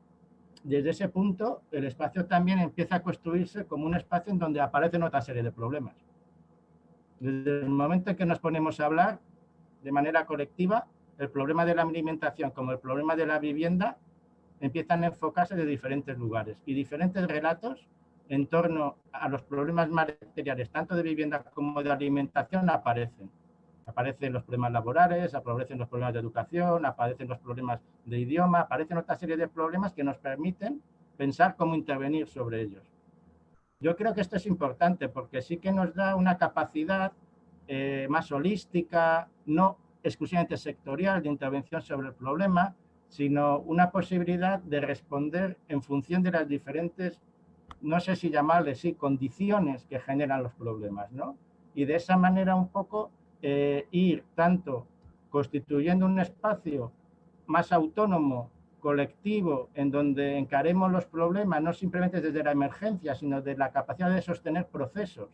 desde ese punto el espacio también empieza a construirse como un espacio en donde aparecen otra serie de problemas. Desde el momento en que nos ponemos a hablar de manera colectiva, el problema de la alimentación como el problema de la vivienda empiezan a enfocarse de diferentes lugares y diferentes relatos en torno a los problemas materiales, tanto de vivienda como de alimentación, aparecen. Aparecen los problemas laborales, aparecen los problemas de educación, aparecen los problemas de idioma, aparecen otra serie de problemas que nos permiten pensar cómo intervenir sobre ellos. Yo creo que esto es importante porque sí que nos da una capacidad eh, más holística, no exclusivamente sectorial de intervención sobre el problema, sino una posibilidad de responder en función de las diferentes, no sé si llamarles, sí, condiciones que generan los problemas, ¿no? Y de esa manera un poco eh, ir tanto constituyendo un espacio más autónomo, colectivo, en donde encaremos los problemas no simplemente desde la emergencia, sino de la capacidad de sostener procesos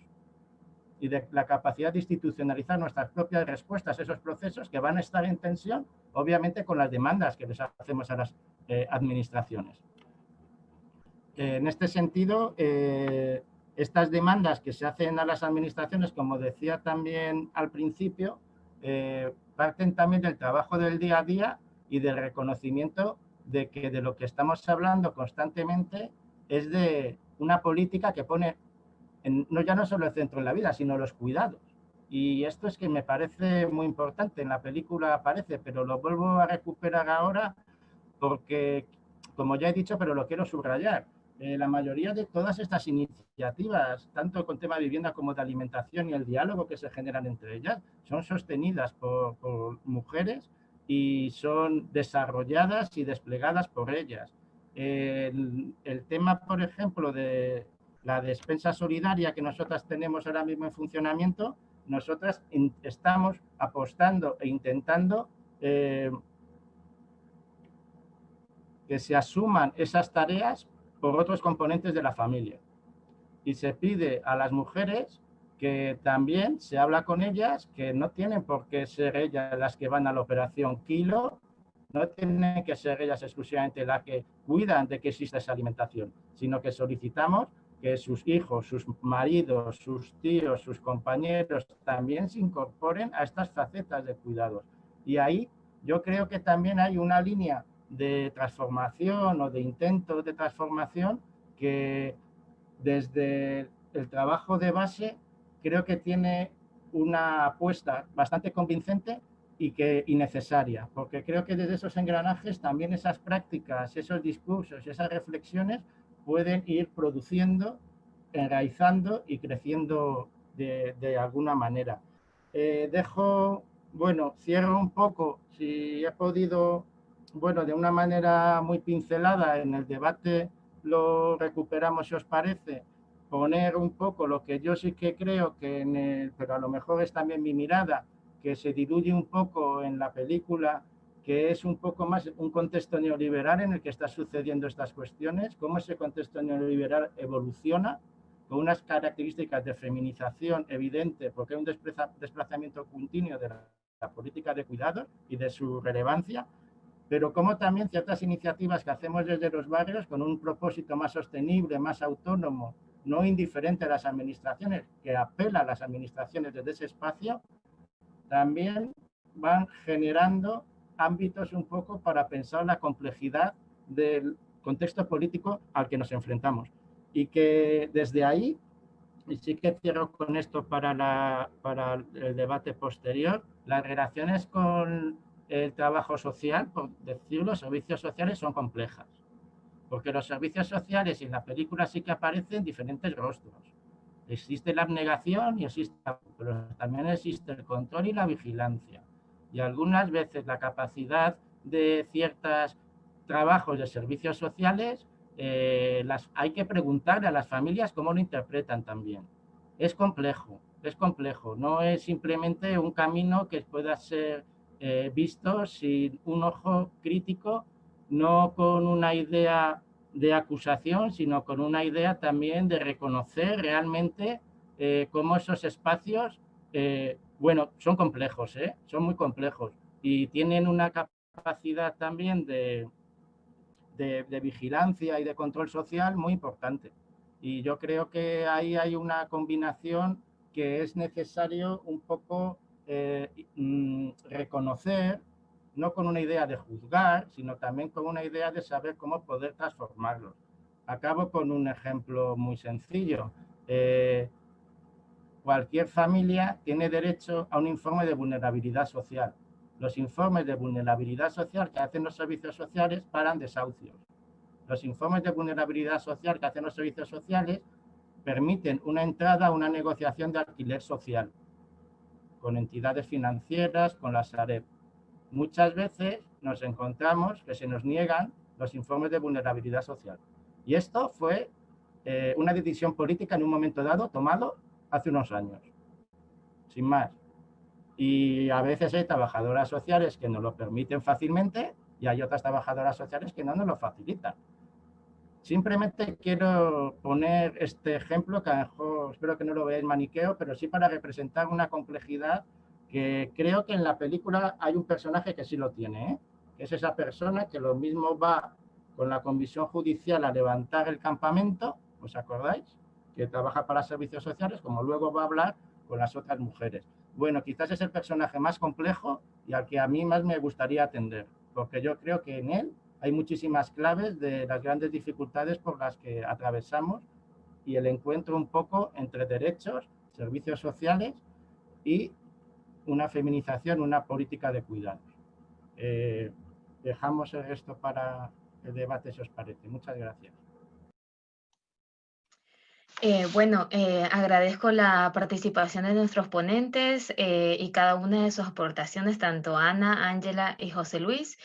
y de la capacidad de institucionalizar nuestras propias respuestas a esos procesos que van a estar en tensión, obviamente, con las demandas que les hacemos a las eh, administraciones. en este sentido, eh, estas demandas que se hacen a las administraciones, como decía también al principio, eh, parten también del trabajo del día a día y del reconocimiento de que de lo que estamos hablando constantemente es de una política que pone no ya no solo el centro en la vida, sino los cuidados. Y esto es que me parece muy importante, en la película aparece, pero lo vuelvo a recuperar ahora porque, como ya he dicho, pero lo quiero subrayar, eh, la mayoría de todas estas iniciativas, tanto con tema de vivienda como de alimentación y el diálogo que se generan entre ellas, son sostenidas por, mujeres y son desarrolladas y desplegadas por ellas. el, tema, por ejemplo, de la despensa solidaria que nosotras tenemos ahora mismo en funcionamiento, nosotras estamos apostando e intentando eh, que se asuman esas tareas por otros componentes de la familia. Y se pide a las mujeres que también se habla con ellas, que no tienen por qué ser ellas las que van a la operación Kilo, no tienen que ser ellas exclusivamente las que cuidan de que exista esa alimentación, sino que solicitamos que sus hijos, sus maridos, sus tíos, sus compañeros también se incorporen a estas facetas de cuidados. Y ahí yo creo que también hay una línea de transformación o de intento de transformación que desde el trabajo de base creo que tiene una apuesta bastante convincente y, que, y necesaria, porque creo que desde esos engranajes también esas prácticas, esos discursos, esas reflexiones pueden ir produciendo, enraizando y creciendo de, alguna manera. Eh, dejo, bueno, cierro un poco, si he podido, bueno, de una manera muy pincelada en el debate lo recuperamos si os parece, poner un poco lo que yo sí que creo que en el, pero a lo mejor es también mi mirada, que se diluye un poco en la película que es un poco más un contexto neoliberal en el que está sucediendo estas cuestiones, cómo ese contexto neoliberal evoluciona con unas características de feminización evidente, porque hay un desplazamiento continuo de la, política de cuidado y de su relevancia, pero como también ciertas iniciativas que hacemos desde los barrios con un propósito más sostenible, más autónomo, no indiferente a las administraciones, que apela a las administraciones desde ese espacio, también van generando ámbitos un poco para pensar la complejidad del contexto político al que nos enfrentamos. Y que desde ahí, y sí que cierro con esto para, la, para el debate posterior, las relaciones con el trabajo social, por decirlo, servicios sociales son complejas. Porque los servicios sociales en la película sí que aparecen diferentes rostros. Existe la abnegación y existe, pero también existe el control y la vigilancia y algunas veces la capacidad de ciertos trabajos de servicios sociales, eh, las, hay que preguntar a las familias cómo lo interpretan también. Es complejo, es complejo, no es simplemente un camino que pueda ser eh, visto sin un ojo crítico, no con una idea de acusación, sino con una idea también de reconocer realmente eh, cómo esos espacios bueno, son complejos, ¿eh? son muy complejos y tienen una capacidad también de, de, vigilancia y de control social muy importante. Y yo creo que ahí hay una combinación que es necesario un poco eh, mm, reconocer, no con una idea de juzgar, sino también con una idea de saber cómo poder transformarlos. Acabo con un ejemplo muy sencillo. Eh, cualquier familia tiene derecho a un informe de vulnerabilidad social. Los informes de vulnerabilidad social que hacen los servicios sociales paran desahucios. Los informes de vulnerabilidad social que hacen los servicios sociales permiten una entrada a una negociación de alquiler social con entidades financieras, con la Sareb. Muchas veces nos encontramos que se nos niegan los informes de vulnerabilidad social. Y esto fue eh, una decisión política en un momento dado tomado hace unos años, sin más. Y a veces hay trabajadoras sociales que nos lo permiten fácilmente y hay otras trabajadoras sociales que no nos lo facilitan. Simplemente quiero poner este ejemplo, que a lo mejor espero que no lo veáis maniqueo, pero sí para representar una complejidad que creo que en la película hay un personaje que sí lo tiene, ¿eh? es esa persona que lo mismo va con la comisión judicial a levantar el campamento, ¿os acordáis? que trabaja para servicios sociales, como luego va a hablar con las otras mujeres. Bueno, quizás es el personaje más complejo y al que a mí más me gustaría atender, porque yo creo que en él hay muchísimas claves de las grandes dificultades por las que atravesamos y el encuentro un poco entre derechos, servicios sociales y una feminización, una política de cuidado. Eh, dejamos esto para el debate, si os parece. Muchas gracias. Eh, bueno, eh, agradezco la participación de nuestros ponentes y cada una de sus aportaciones, tanto Ana, Ángela y José Luis.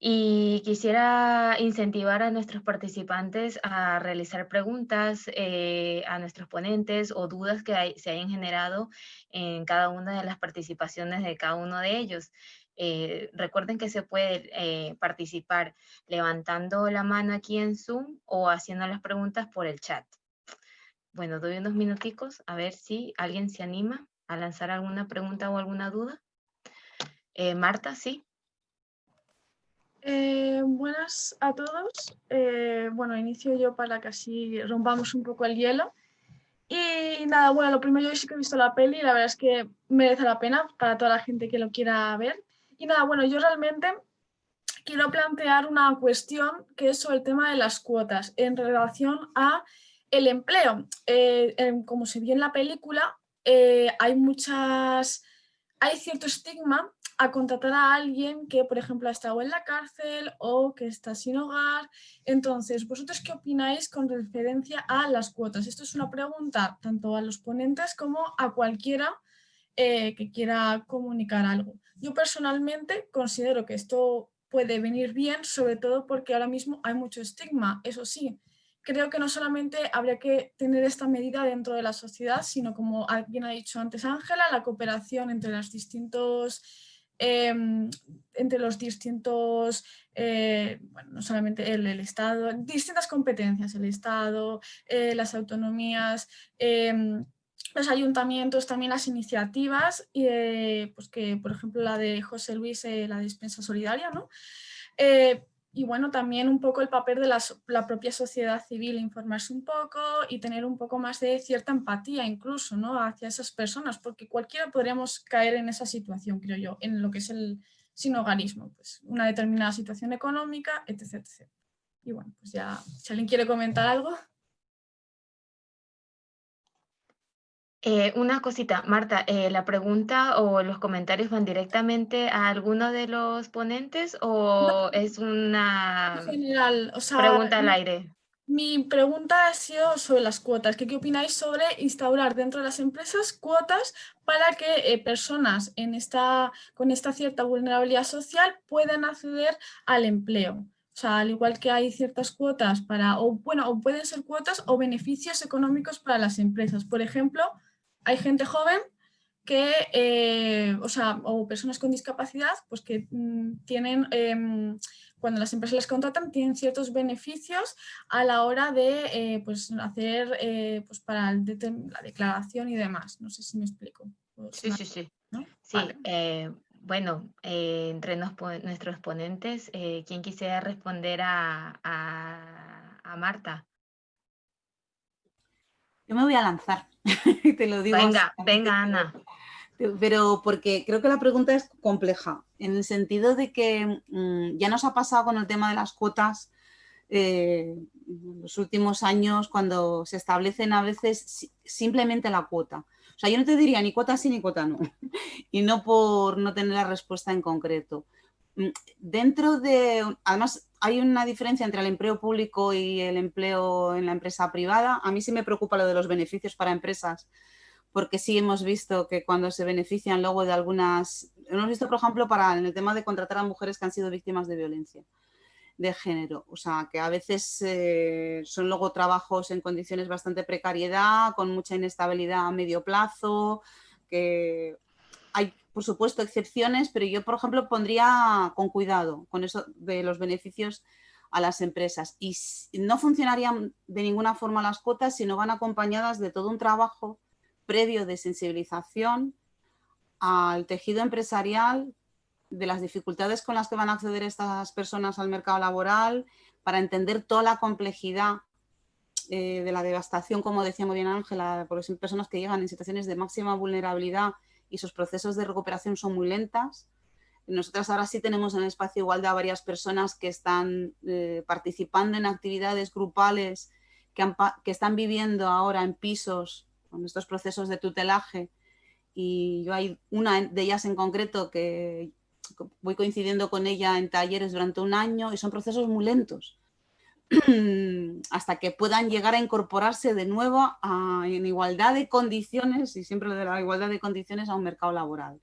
Y quisiera incentivar a nuestros participantes a realizar preguntas a nuestros ponentes o dudas que se hayan generado en cada una de las participaciones de cada uno de ellos. Eh, recuerden que se puede eh, participar levantando la mano aquí en Zoom o haciendo las preguntas por el chat. Bueno, doy unos minuticos a ver si alguien se anima a lanzar alguna pregunta o alguna duda. Eh, Marta, ¿sí? Buenas a todos. bueno, inicio yo para que así rompamos un poco el hielo. Y nada, bueno, lo primero yo sí que he visto la peli y la verdad es que merece la pena para toda la gente que lo quiera ver. Y nada, bueno, yo realmente quiero plantear una cuestión que es sobre el tema de las cuotas en relación a el empleo. Eh, como se vio en la película, eh, hay muchas, hay cierto estigma a contratar a alguien que, por ejemplo, ha estado en la cárcel o que está sin hogar. Entonces, ¿vosotros qué opináis con referencia a las cuotas? Esto es una pregunta tanto a los ponentes como a cualquiera eh, que quiera comunicar algo. Yo personalmente considero que esto puede venir bien, sobre todo porque ahora mismo hay mucho estigma, eso sí. Creo que no solamente habría que tener esta medida dentro de la sociedad, sino como alguien ha dicho antes Ángela, la cooperación entre los distintos em, entre los distintos, eh, bueno, no solamente el, Estado, distintas competencias, el Estado, eh, las autonomías, em, los ayuntamientos, también las iniciativas, eh, pues que por ejemplo la de José Luis, la despensa solidaria, ¿no? Y bueno, también un poco el papel de la, propia sociedad civil, informarse un poco y tener un poco más de cierta empatía incluso ¿no? hacia esas personas, porque cualquiera podríamos caer en esa situación, creo yo, en lo que es el sinogarismo, pues una determinada situación económica, etc, etc. Y bueno, pues ya, si alguien quiere comentar algo. Eh, una cosita, Marta, eh, ¿la pregunta o los comentarios van directamente a alguno de los ponentes o es una general, pregunta al aire? Mi pregunta ha sido sobre las cuotas. ¿Qué, opináis sobre instaurar dentro de las empresas cuotas para que eh, personas en esta, con esta cierta vulnerabilidad social puedan acceder al empleo? O sea, al igual que hay ciertas cuotas para, o bueno, o pueden ser cuotas o beneficios económicos para las empresas. Por ejemplo, hay gente joven que, eh, o sea, o personas con discapacidad, pues que mm, tienen, em, cuando las empresas les contratan, tienen ciertos beneficios a la hora de eh, pues, hacer, eh, pues para la declaración y demás. No sé si me explico. Sí, sí, sí. Sí, bueno, entre nuestros ponentes, ¿quién quisiera responder a, a Marta? Yo me voy a lanzar, <laughs> te lo digo. Venga, venga Ana. Pero porque creo que la pregunta es compleja, en el sentido de que mm, ya nos ha pasado con el tema de las cuotas eh, en los últimos años cuando se establecen a veces simplemente la cuota. O sea, yo no te diría ni cuota sí ni cuota no, <laughs> y no por no tener la respuesta en concreto. Mm, dentro de, además hay una diferencia entre el empleo público y el empleo en la empresa privada. A mí sí me preocupa lo de los beneficios para empresas, porque sí hemos visto que cuando se benefician luego de algunas, hemos visto por ejemplo para en el tema de contratar a mujeres que han sido víctimas de violencia de género, o sea que a veces eh, son luego trabajos en condiciones bastante precariedad, con mucha inestabilidad a medio plazo, que hay por supuesto, excepciones, pero yo, por ejemplo, pondría con cuidado con eso de los beneficios a las empresas. Y no funcionarían de ninguna forma las cuotas si no van acompañadas de todo un trabajo previo de sensibilización al tejido empresarial, de las dificultades con las que van a acceder estas personas al mercado laboral, para entender toda la complejidad eh, de la devastación, como decía muy bien Ángela, porque son personas que llegan en situaciones de máxima vulnerabilidad y sus procesos de recuperación son muy lentas. Nosotras ahora sí tenemos en el espacio igualdad varias personas que están eh, participando en actividades grupales que, están viviendo ahora en pisos con estos procesos de tutelaje y yo hay una de ellas en concreto que voy coincidiendo con ella en talleres durante un año y son procesos muy lentos <clears throat> hasta que puedan llegar a incorporarse de nuevo en igualdad de condiciones, y siempre de la igualdad de condiciones, a un mercado laboral.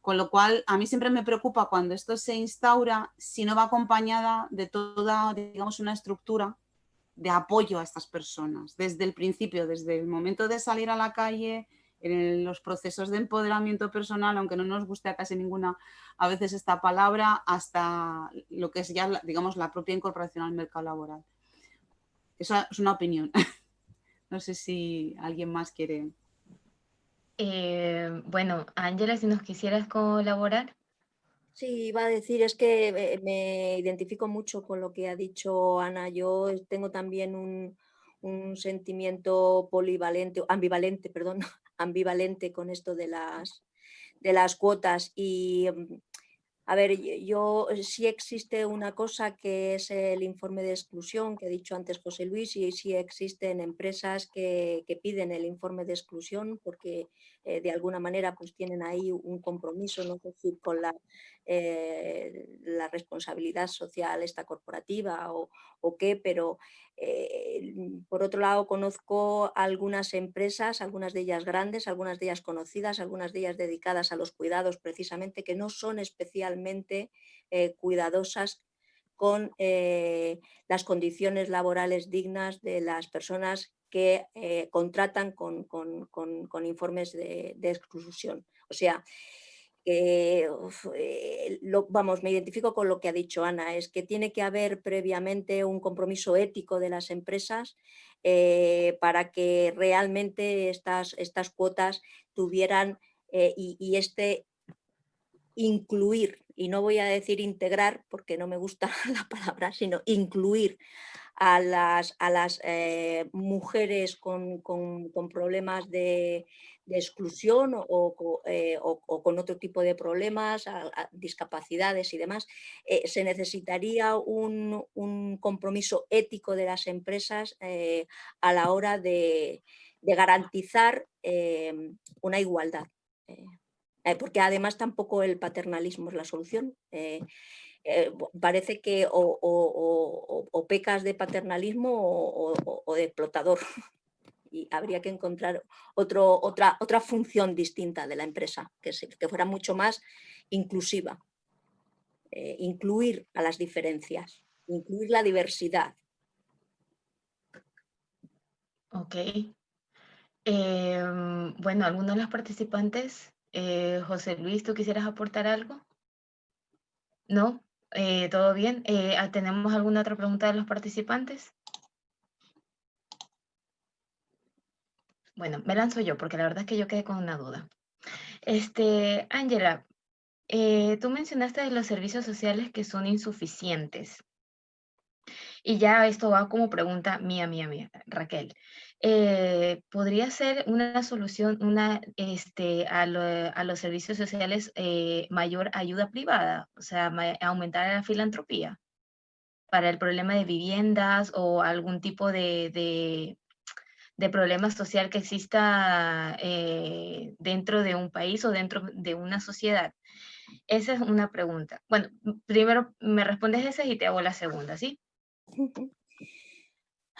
Con lo cual, a mí siempre me preocupa cuando esto se instaura, si no va acompañada de toda, digamos, una estructura de apoyo a estas personas, desde el principio, desde el momento de salir a la calle, en los procesos de empoderamiento personal, aunque no nos guste a casi ninguna a veces esta palabra, hasta lo que es ya, digamos, la propia incorporación al mercado laboral. Esa es una opinión. <laughs> No sé si alguien más quiere. Eh, bueno, Ángela, si nos quisieras colaborar. Sí, iba a decir, es que eh, me identifico mucho con lo que ha dicho Ana. Yo tengo también un, un sentimiento polivalente, ambivalente, perdón, ambivalente con esto de las, de las cuotas. Y mm, a ver, yo sí existe una cosa que es el informe de exclusión que ha dicho antes José Luis y sí existen empresas que, piden el informe de exclusión porque eh, de alguna manera pues tienen ahí un compromiso, no decir con la, eh, la responsabilidad social esta corporativa o, o qué, pero eh, por otro lado, conozco algunas empresas, algunas de ellas grandes, algunas de ellas conocidas, algunas de ellas dedicadas a los cuidados precisamente, que no son especialmente eh, cuidadosas con las condiciones laborales dignas de las personas que contratan con, informes de, de exclusión. O sea, eh, vamos, me identifico con lo que ha dicho Ana, es que tiene que haber previamente un compromiso ético de las empresas eh, para que realmente estas, estas cuotas tuvieran eh, y, este incluir, y no voy a decir integrar porque no me gusta <laughs> la palabra, sino incluir a las, a las mujeres con, problemas de, de exclusión eh, o, con otro tipo de problemas, discapacidades y demás, eh, se necesitaría un, compromiso ético de las empresas eh, a la hora de, garantizar una igualdad. porque además tampoco el paternalismo es la solución. Parece que o, pecas de paternalismo o de explotador <laughs> y habría que encontrar otro, otra, otra función distinta de la empresa, que, que fuera mucho más inclusiva. Eh, incluir a las diferencias, incluir la diversidad. Ok. Em, bueno, ¿alguno de los participantes? Eh, José Luis, ¿tú quisieras aportar algo? ¿No? Eh, ¿Todo bien? ¿Tenemos alguna otra pregunta de los participantes? Bueno, me lanzo yo porque la verdad es que yo quedé con una duda. Este, Ángela, eh, tú mencionaste los servicios sociales que son insuficientes. Y ya esto va como pregunta mía, mía, mía, Raquel. Eh, ¿Podría ser una solución una, este, a, los servicios sociales eh, mayor ayuda privada? O sea, aumentar la filantropía para el problema de viviendas o algún tipo de, de problema social que exista eh, dentro de un país o dentro de una sociedad? Esa es una pregunta. Bueno, primero me respondes esa y te hago la segunda, ¿sí? <laughs>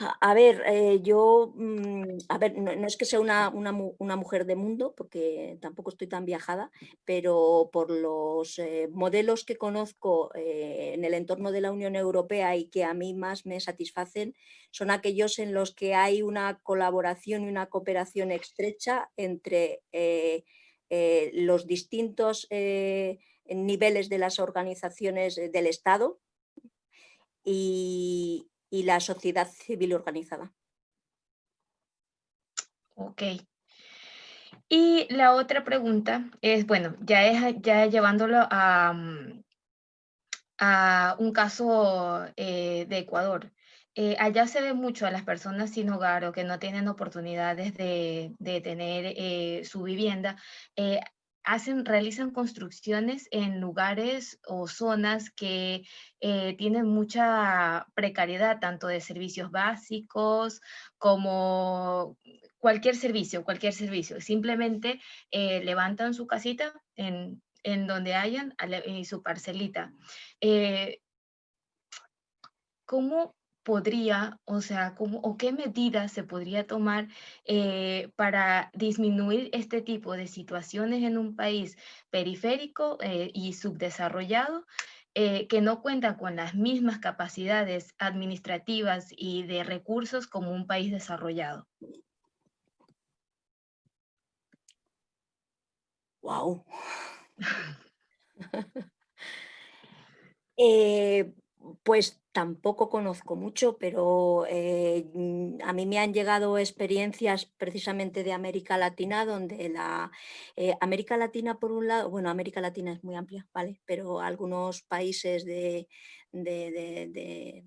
A ver, eh, yo, mm, a ver, no, es que sea una, mujer de mundo, porque tampoco estoy tan viajada, pero por los eh, modelos que conozco eh, en el entorno de la Unión Europea y que a mí más me satisfacen, son aquellos en los que hay una colaboración y una cooperación estrecha entre los distintos niveles de las organizaciones del Estado y, y la sociedad civil organizada. Ok. Y la otra pregunta es, bueno, ya, es, ya llevándolo a, a un caso eh, de Ecuador. Eh, allá se ve mucho a las personas sin hogar o que no tienen oportunidades de, tener eh, su vivienda hacen, realizan construcciones en lugares o zonas que eh, tienen mucha precariedad, tanto de servicios básicos como cualquier servicio, cualquier servicio. Simplemente eh, levantan su casita en, en donde hayan y su parcelita. ¿Cómo podría, o sea, cómo, o qué medidas se podría tomar eh, para disminuir este tipo de situaciones en un país periférico eh, y subdesarrollado eh, que no cuenta con las mismas capacidades administrativas y de recursos como un país desarrollado. Wow. <laughs> <laughs> pues tampoco conozco mucho, pero eh, mm, a mí me han llegado experiencias precisamente de América Latina, donde la eh, América Latina, por un lado, bueno, América Latina es muy amplia, ¿vale? Pero algunos países de, de,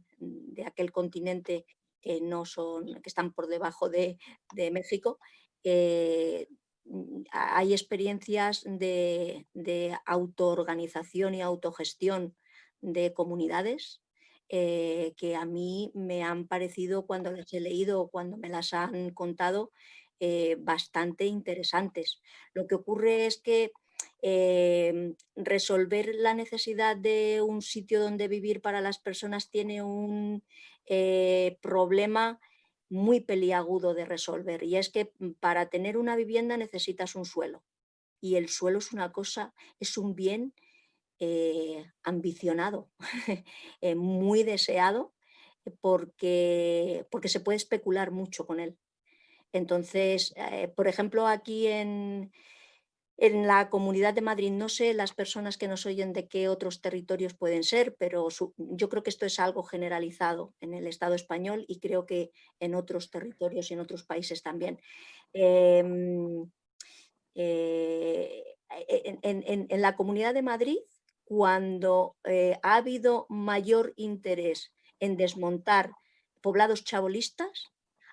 aquel continente que no son, que están por debajo de, México, eh, mm, hay experiencias de, de autoorganización y autogestión de comunidades eh, que a mí me han parecido cuando las he leído o cuando me las han contado eh, bastante interesantes. Lo que ocurre es que em, resolver la necesidad de un sitio donde vivir para las personas tiene un eh, problema muy peliagudo de resolver y es que mm, para tener una vivienda necesitas un suelo y el suelo es una cosa, es un bien eh, ambicionado, <laughs> eh, muy deseado, porque, porque se puede especular mucho con él. Entonces, eh, por ejemplo, aquí en, en la Comunidad de Madrid, no sé las personas que nos oyen de qué otros territorios pueden ser, pero yo creo que esto es algo generalizado en el Estado español y creo que en otros territorios y en otros países también. Em, en, la Comunidad de Madrid cuando eh, ha habido mayor interés en desmontar poblados chabolistas,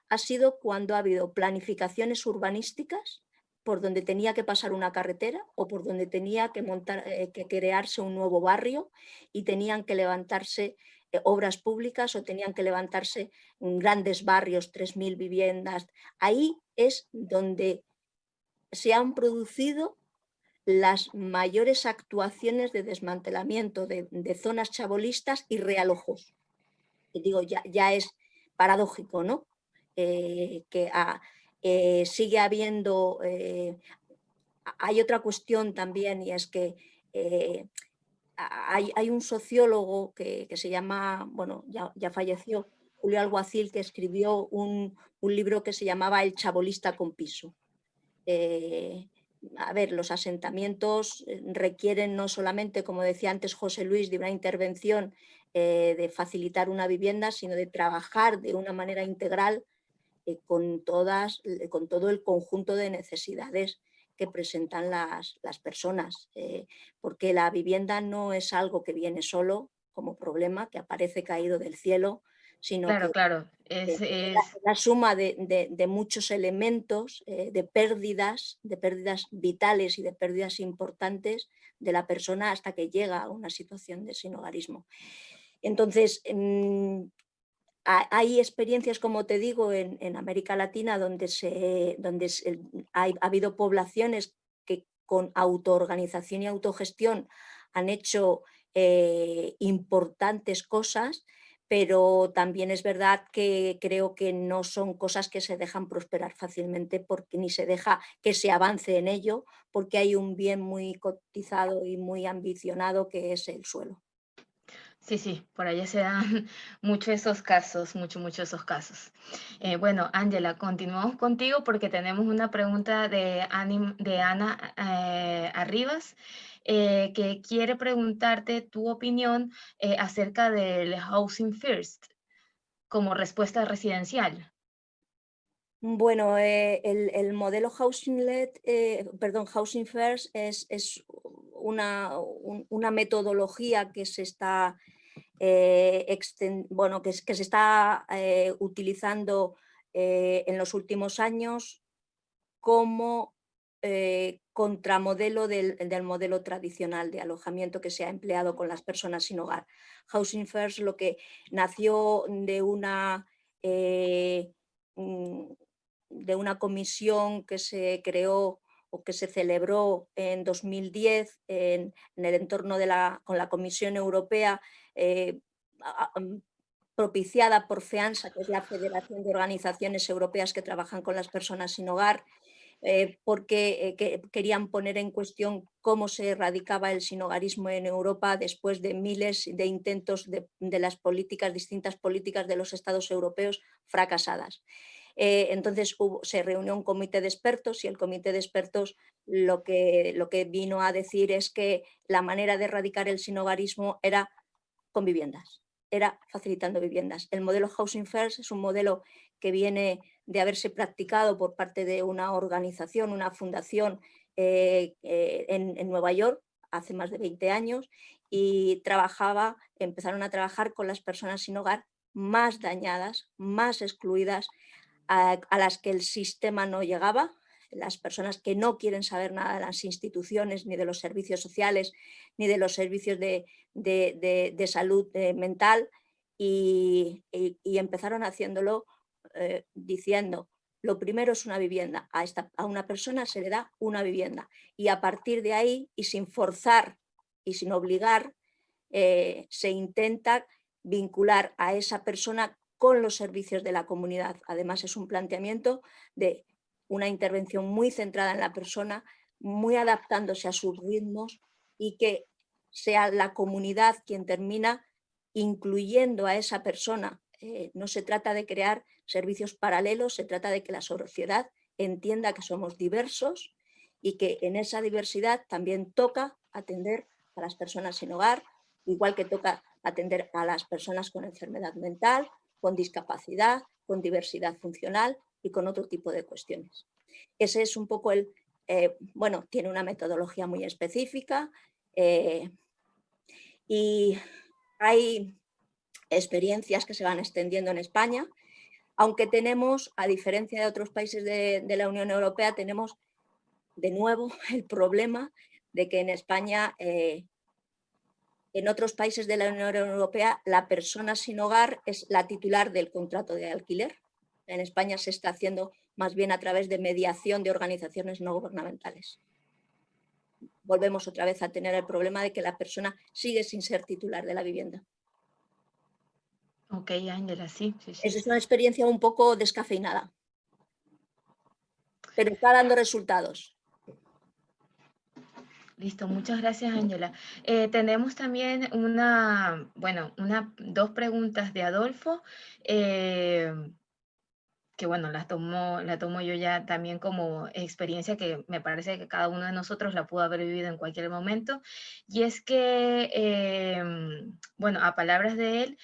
ha sido cuando ha habido planificaciones urbanísticas por donde tenía que pasar una carretera o por donde tenía que, eh, crearse un nuevo barrio y tenían que levantarse eh, obras públicas o tenían que levantarse grandes barrios, 3.000 viviendas. Ahí es donde se han producido las mayores actuaciones de desmantelamiento de, zonas chabolistas y realojos. Digo, ya, es paradójico, ¿no? Eh, que ah, eh, sigue habiendo... Eh, hay otra cuestión también y es que hay, un sociólogo que, se llama, bueno, ya, falleció, Julio Alguacil, que escribió un, un, libro que se llamaba El chabolista con piso a ver, los asentamientos eh, requieren no solamente, como decía antes José Luis, de una intervención eh, de facilitar una vivienda, sino de trabajar de una manera integral eh, con, todas, con todo el conjunto de necesidades que presentan las, las personas, porque la vivienda no es algo que viene solo como problema, que aparece caído del cielo, sino claro, claro. Es, La, suma de, muchos elementos, eh, de pérdidas, de pérdidas vitales y de pérdidas importantes de la persona hasta que llega a una situación de sinogarismo. Entonces, mm, hay experiencias, como te digo, en, América Latina donde, se, donde ha habido poblaciones que con autoorganización y autogestión han hecho eh, importantes cosas pero también es verdad que creo que no son cosas que se dejan prosperar fácilmente porque ni se deja que se avance en ello porque hay un bien muy cotizado y muy ambicionado que es el suelo. Sí, sí, por allá se dan <laughs> muchos esos casos, mucho, mucho esos casos. Eh, bueno, Ángela, continuamos contigo porque tenemos una pregunta de, de Ana eh, Arribas. Eh, que quiere preguntarte tu opinión eh, acerca del Housing First como respuesta residencial. Bueno, eh, el, modelo Housing Led, perdón, Housing First es, es una, una, metodología que se está, bueno, que, que, se está utilizando en los últimos años como eh, contramodelo del, del, modelo tradicional de alojamiento que se ha empleado con las personas sin hogar. Housing First lo que nació de una, eh, mm, de una comisión que se creó o que se celebró en 2010 en, el entorno de la, con la Comisión Europea eh, mm, propiciada por FEANSA, que es la Federación de Organizaciones Europeas que trabajan con las personas sin hogar, eh, porque eh, querían poner en cuestión cómo se erradicaba el sinogarismo en Europa después de miles de intentos de, las políticas, distintas políticas de los estados europeos fracasadas. Eh, entonces se reunió un comité de expertos y el comité de expertos lo que, lo que vino a decir es que la manera de erradicar el sinogarismo era con viviendas, era facilitando viviendas. El modelo Housing First es un modelo que viene de haberse practicado por parte de una organización, una fundación eh, eh, en, Nueva York hace más de 20 años y trabajaba, empezaron a trabajar con las personas sin hogar más dañadas, más excluidas, a, las que el sistema no llegaba, las personas que no quieren saber nada de las instituciones, ni de los servicios sociales, ni de los servicios de, salud eh, mental, y, empezaron haciéndolo eh, diciendo lo primero es una vivienda, a, esta, a una persona se le da una vivienda y a partir de ahí y sin forzar y sin obligar eh, se intenta vincular a esa persona con los servicios de la comunidad. Además es un planteamiento de una intervención muy centrada en la persona, muy adaptándose a sus ritmos y que sea la comunidad quien termina incluyendo a esa persona. Eh, no se trata de crear servicios paralelos, se trata de que la sociedad entienda que somos diversos y que en esa diversidad también toca atender a las personas sin hogar, igual que toca atender a las personas con enfermedad mental, con discapacidad, con diversidad funcional y con otro tipo de cuestiones. Ese es un poco el, eh, bueno, tiene una metodología muy específica eh, y hay experiencias que se van extendiendo en España aunque tenemos, a diferencia de otros países de, la Unión Europea, tenemos de nuevo <laughs> el problema de que en España, eh, en otros países de la Unión Europea, la persona sin hogar es la titular del contrato de alquiler. En España se está haciendo más bien a través de mediación de organizaciones no gubernamentales. Volvemos otra vez a tener el problema de que la persona sigue sin ser titular de la vivienda. Ok, Ángela, sí, sí, Es una experiencia un poco descafeinada, pero está dando resultados. Listo, muchas gracias, Ángela. Eh, tenemos también una, bueno, una, dos preguntas de Adolfo, eh, que bueno, las tomo, la tomo yo ya también como experiencia que me parece que cada uno de nosotros la pudo haber vivido en cualquier momento. Y es que, eh, bueno, a palabras de él,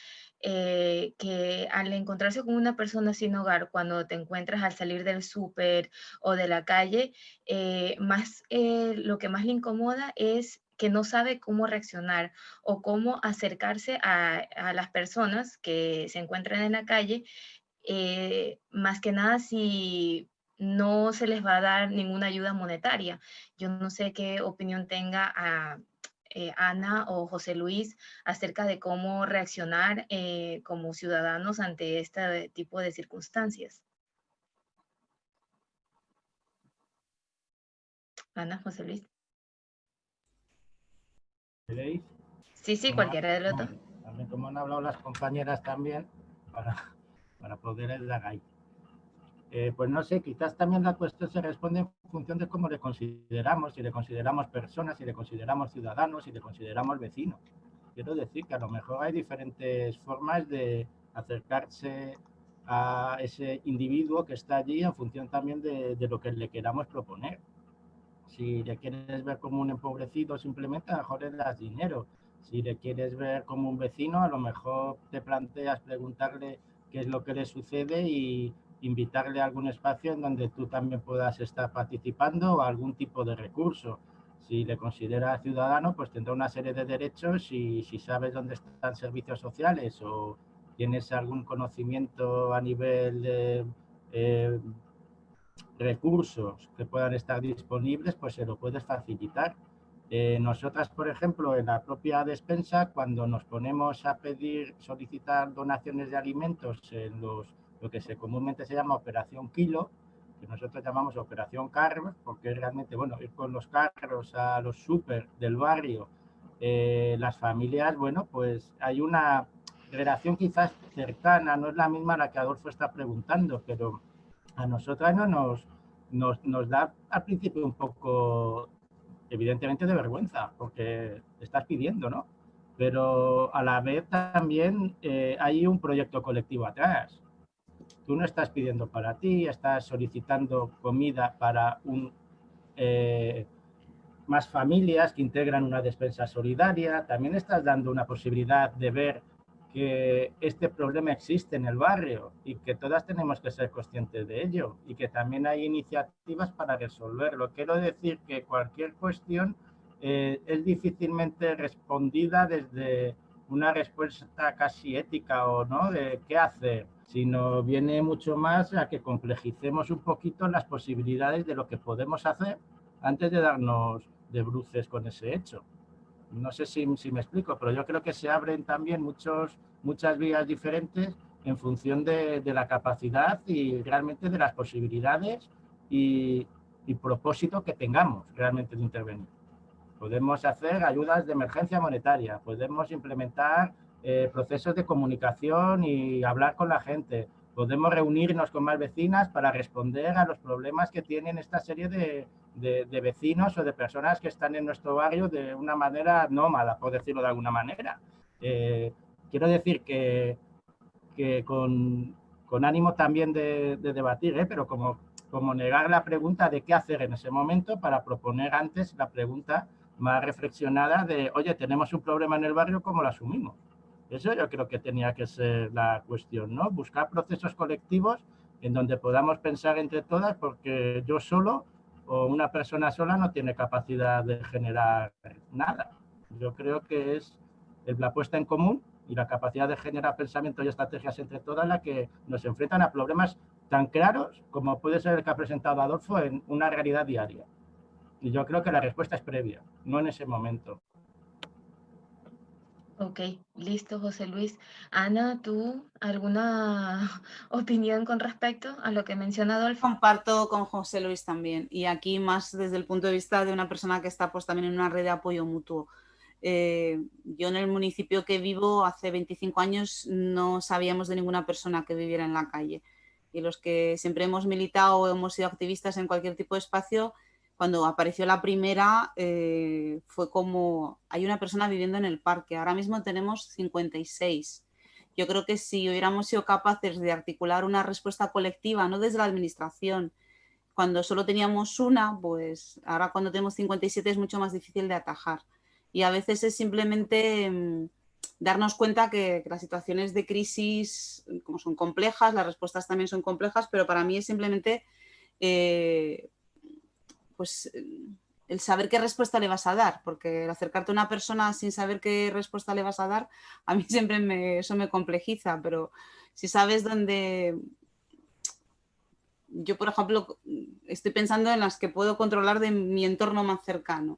eh, que al encontrarse con una persona sin hogar, cuando te encuentras al salir del súper o de la calle, eh, más, eh, lo que más le incomoda es que no sabe cómo reaccionar o cómo acercarse a, a las personas que se encuentran en la calle, más que nada si no se les va a dar ninguna ayuda monetaria. Yo no sé qué opinión tenga a, eh, Ana o José Luis acerca de cómo reaccionar eh, como ciudadanos ante este tipo de circunstancias. Ana, José Luis. Sí, sí, cualquiera de los dos. También como han hablado las compañeras también, para, <laughs> para poder dar ahí. Eh, pues no sé, quizás también la cuestión se responde en función de cómo le consideramos, si le consideramos personas, si le consideramos ciudadanos, si le consideramos vecinos. Quiero decir que a lo mejor hay diferentes formas de acercarse a ese individuo que está allí en función también de, lo que le queramos proponer. Si le quieres ver como un empobrecido, simplemente a lo mejor le das dinero. Si le quieres ver como un vecino, a lo mejor te planteas preguntarle qué es lo que le sucede y, invitarle a algún espacio en donde tú también puedas estar participando o algún tipo de recurso. Si le considera ciudadano, pues tendrá una serie de derechos y si sabes dónde están servicios sociales o tienes algún conocimiento a nivel de, eh, recursos que puedan estar disponibles, pues se lo puedes facilitar. Eh, nosotras, por ejemplo, en la propia despensa, cuando nos ponemos a pedir, solicitar donaciones de alimentos en los, lo que se comúnmente se llama operación kilo, que nosotros llamamos operación carros, porque realmente, bueno, ir con los carros a los súper del barrio, eh, las familias, bueno, pues hay una relación quizás cercana, no es la misma la que Adolfo está preguntando, pero a nosotras no nos, nos, nos da al principio un poco evidentemente de vergüenza, porque estás pidiendo, ¿no? Pero a la vez también eh, hay un proyecto colectivo atrás. Tú no estás pidiendo para ti, estás solicitando comida para eh, más familias que integran una despensa solidaria. También estás dando una posibilidad de ver que este problema existe en el barrio y que todas tenemos que ser conscientes de ello y que también hay iniciativas para resolverlo. Quiero decir que cualquier cuestión eh, es difícilmente respondida desde una respuesta casi ética o no de qué hacer, sino viene mucho más a que complejicemos un poquito las posibilidades de lo que podemos hacer antes de darnos de bruces con ese hecho. No sé si, me explico, pero yo creo que se abren también muchos, muchas vías diferentes en función de, la capacidad y realmente de las posibilidades y, propósito que tengamos realmente de intervenir. Podemos hacer ayudas de emergencia monetaria, podemos implementar eh, procesos de comunicación y hablar con la gente, podemos reunirnos con más vecinas para responder a los problemas que tienen esta serie de, de, vecinos o de personas que están en nuestro barrio de una manera nómada, por decirlo de alguna manera. Eh, quiero decir que, que con, con, ánimo también de, debatir, ¿eh? pero como, como negar la pregunta de qué hacer en ese momento para proponer antes la pregunta más reflexionada de, oye, tenemos un problema en el barrio, ¿cómo lo asumimos? Eso yo creo que tenía que ser la cuestión, ¿no? Buscar procesos colectivos en donde podamos pensar entre todas, porque yo solo o una persona sola no tiene capacidad de generar nada. Yo creo que es la puesta en común y la capacidad de generar pensamientos y estrategias entre todas las que nos enfrentan a problemas tan claros como puede ser el que ha presentado Adolfo en una realidad diaria. Y yo creo que la respuesta es previa, no en ese momento. Ok, listo, José Luis. Ana, ¿tú alguna <laughs> opinión con respecto a lo que menciona Adolfo? Comparto con José Luis también. Y aquí más desde el punto de vista de una persona que está pues también en una red de apoyo mutuo. Eh, yo en el municipio que vivo hace 25 años no sabíamos de ninguna persona que viviera en la calle. Y los que siempre hemos militado o hemos sido activistas en cualquier tipo de espacio, cuando apareció la primera eh, fue como, hay una persona viviendo en el parque, ahora mismo tenemos 56. Yo creo que si hubiéramos sido capaces de articular una respuesta colectiva, no desde la administración, cuando solo teníamos una, pues ahora cuando tenemos 57 es mucho más difícil de atajar. Y a veces es simplemente mm, darnos cuenta que, las situaciones de crisis, como son complejas, las respuestas también son complejas, pero para mí es simplemente eh, pues el saber qué respuesta le vas a dar, porque el acercarte a una persona sin saber qué respuesta le vas a dar, a mí <laughs> siempre me, eso me complejiza, pero si sabes dónde... Yo, por ejemplo, estoy pensando en las que puedo controlar de mi entorno más cercano.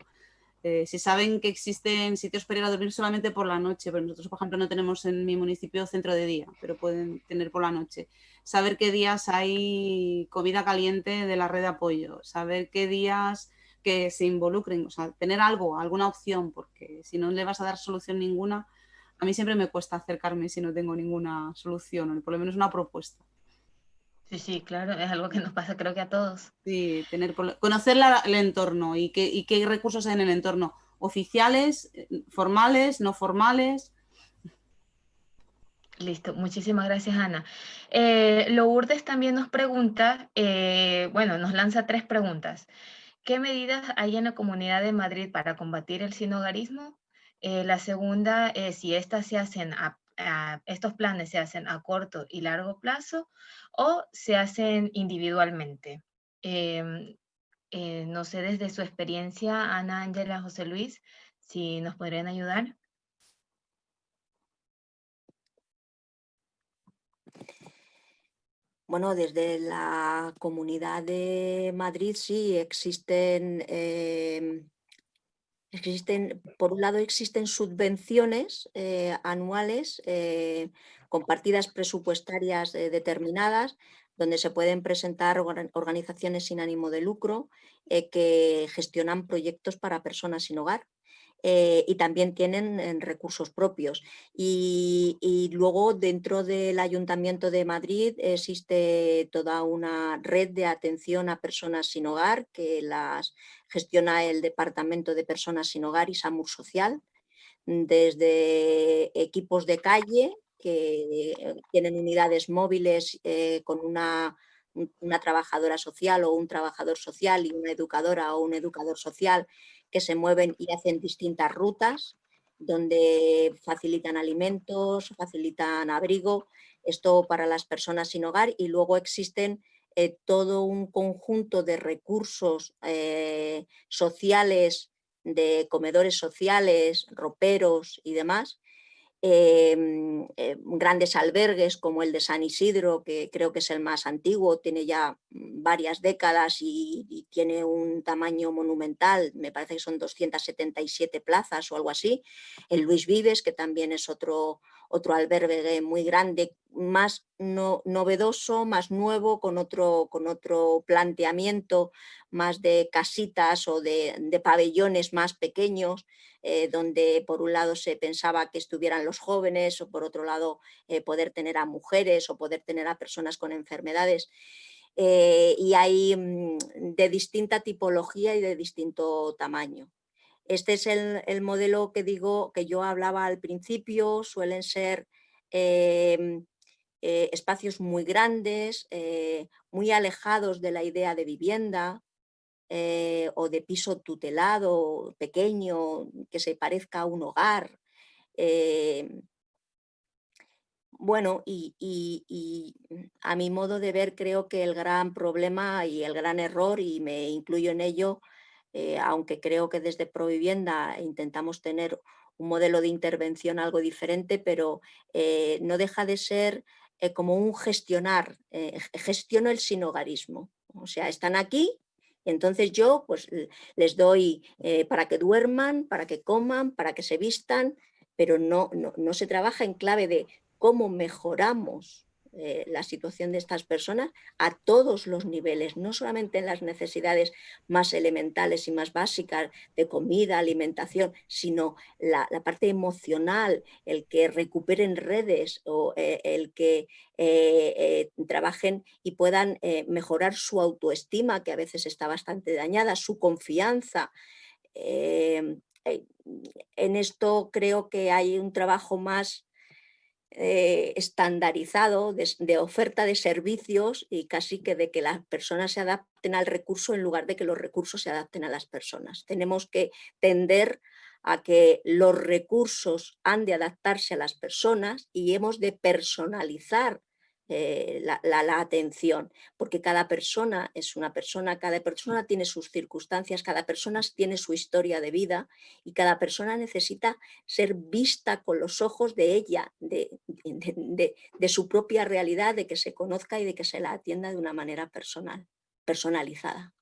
Eh, si saben que existen sitios para ir a dormir solamente por la noche, pero nosotros, por ejemplo, no tenemos en mi municipio centro de día, pero pueden tener por la noche saber qué días hay comida caliente de la red de apoyo, saber qué días que se involucren, o sea, tener algo, alguna opción, porque si no le vas a dar solución ninguna, a mí siempre me cuesta acercarme si no tengo ninguna solución, o por lo menos una propuesta. Sí, sí, claro, es algo que nos pasa creo que a todos. Sí, tener, conocer el entorno y qué, y qué recursos hay en el entorno, oficiales, eh, formales, no formales, Listo, muchísimas gracias Ana. Eh, Lourdes también nos pregunta, eh, bueno, nos lanza tres preguntas. ¿Qué medidas hay en la Comunidad de Madrid para combatir el sinogarismo? Eh, la segunda es si estas se hacen estos planes se hacen a corto y largo plazo o se hacen individualmente. Em, no sé desde su experiencia, Ana, Ángela, José Luis, si nos podrían ayudar. Bueno, desde la Comunidad de Madrid sí existen, em, existen por un lado existen subvenciones eh, anuales eh, con partidas presupuestarias eh, determinadas donde se pueden presentar organizaciones sin ánimo de lucro que gestionan proyectos para personas sin hogar. Eh, y también tienen recursos propios. Y, luego dentro del Ayuntamiento de Madrid existe toda una red de atención a personas sin hogar que las gestiona el Departamento de Personas sin Hogar y SAMUR Social, desde equipos de calle que tienen unidades móviles eh, con una una trabajadora social o un trabajador social y una educadora o un educador social que se mueven y hacen distintas rutas donde facilitan alimentos, facilitan abrigo, esto para las personas sin hogar y luego existen eh, todo un conjunto de recursos eh, sociales, de comedores sociales, roperos y demás, Em, eh, grandes albergues como el de San Isidro, que creo que es el más antiguo, tiene ya varias décadas y, tiene un tamaño monumental, me parece que son 277 plazas o algo así. El Luis Vives, que también es otro, otro albergue muy grande, más no, novedoso, más nuevo, con otro, con otro planteamiento más de casitas o de, de pabellones más pequeños. Eh, donde por un lado se pensaba que estuvieran los jóvenes o por otro lado eh, poder tener a mujeres o poder tener a personas con enfermedades. Eh, y hay mm, de distinta tipología y de distinto tamaño. Este es el, modelo que digo que yo hablaba al principio, suelen ser em, espacios muy grandes, muy alejados de la idea de vivienda, eh, o de piso tutelado, pequeño, que se parezca a un hogar. Eh, bueno, y, a mi modo de ver creo que el gran problema y el gran error, y me incluyo en ello, eh, aunque creo que desde Provivienda intentamos tener un modelo de intervención algo diferente, pero no deja de ser como un gestionar, gestiono el sinogarismo. O sea, están aquí, entonces yo pues, les doy eh, para que duerman, para que coman, para que se vistan, pero no, no, se trabaja en clave de cómo mejoramos eh, la situación de estas personas a todos los niveles, no solamente en las necesidades más elementales y más básicas de comida, alimentación, sino la, parte emocional, el que recuperen redes o eh, el que eh, trabajen y puedan mejorar su autoestima, que a veces está bastante dañada, su confianza. en esto creo que hay un trabajo más eh, estandarizado de, oferta de servicios y casi que de que las personas se adapten al recurso en lugar de que los recursos se adapten a las personas. Tenemos que tender a que los recursos han de adaptarse a las personas y hemos de personalizar eh, la, atención, porque cada persona es una persona, cada persona tiene sus circunstancias, cada persona tiene su historia de vida y cada persona necesita ser vista con los ojos de ella, de, de, su propia realidad, de que se conozca y de que se la atienda de una manera personal, personalizada.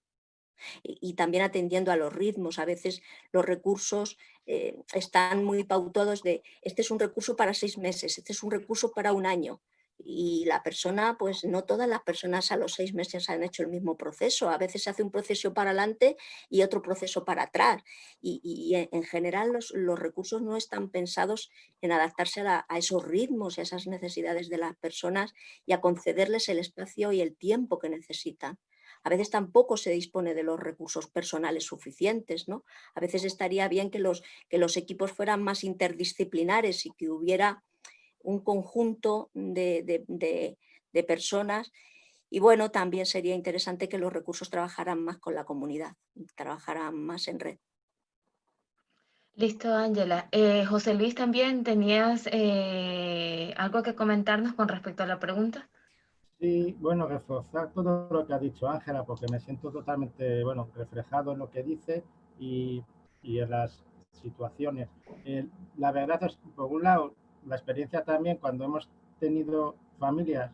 Y, también atendiendo a los ritmos, a veces los recursos eh, están muy pautados de este es un recurso para seis meses, este es un recurso para un año, y la persona, pues no todas las personas a los seis meses han hecho el mismo proceso, a veces se hace un proceso para adelante y otro proceso para atrás y, en general los, recursos no están pensados en adaptarse a, esos ritmos y a esas necesidades de las personas y a concederles el espacio y el tiempo que necesitan. A veces tampoco se dispone de los recursos personales suficientes, ¿no? A veces estaría bien que los, que los equipos fueran más interdisciplinares y que hubiera un conjunto de, personas y bueno, también sería interesante que los recursos trabajaran más con la comunidad, trabajaran más en red. Listo, Ángela. Eh, José Luis, también tenías eh, algo que comentarnos con respecto a la pregunta. Sí, bueno, reforzar todo lo que ha dicho Ángela, porque me siento totalmente, bueno, reflejado en lo que dice y, en las situaciones. Eh, la verdad es, por un lado, la experiencia también cuando hemos tenido familias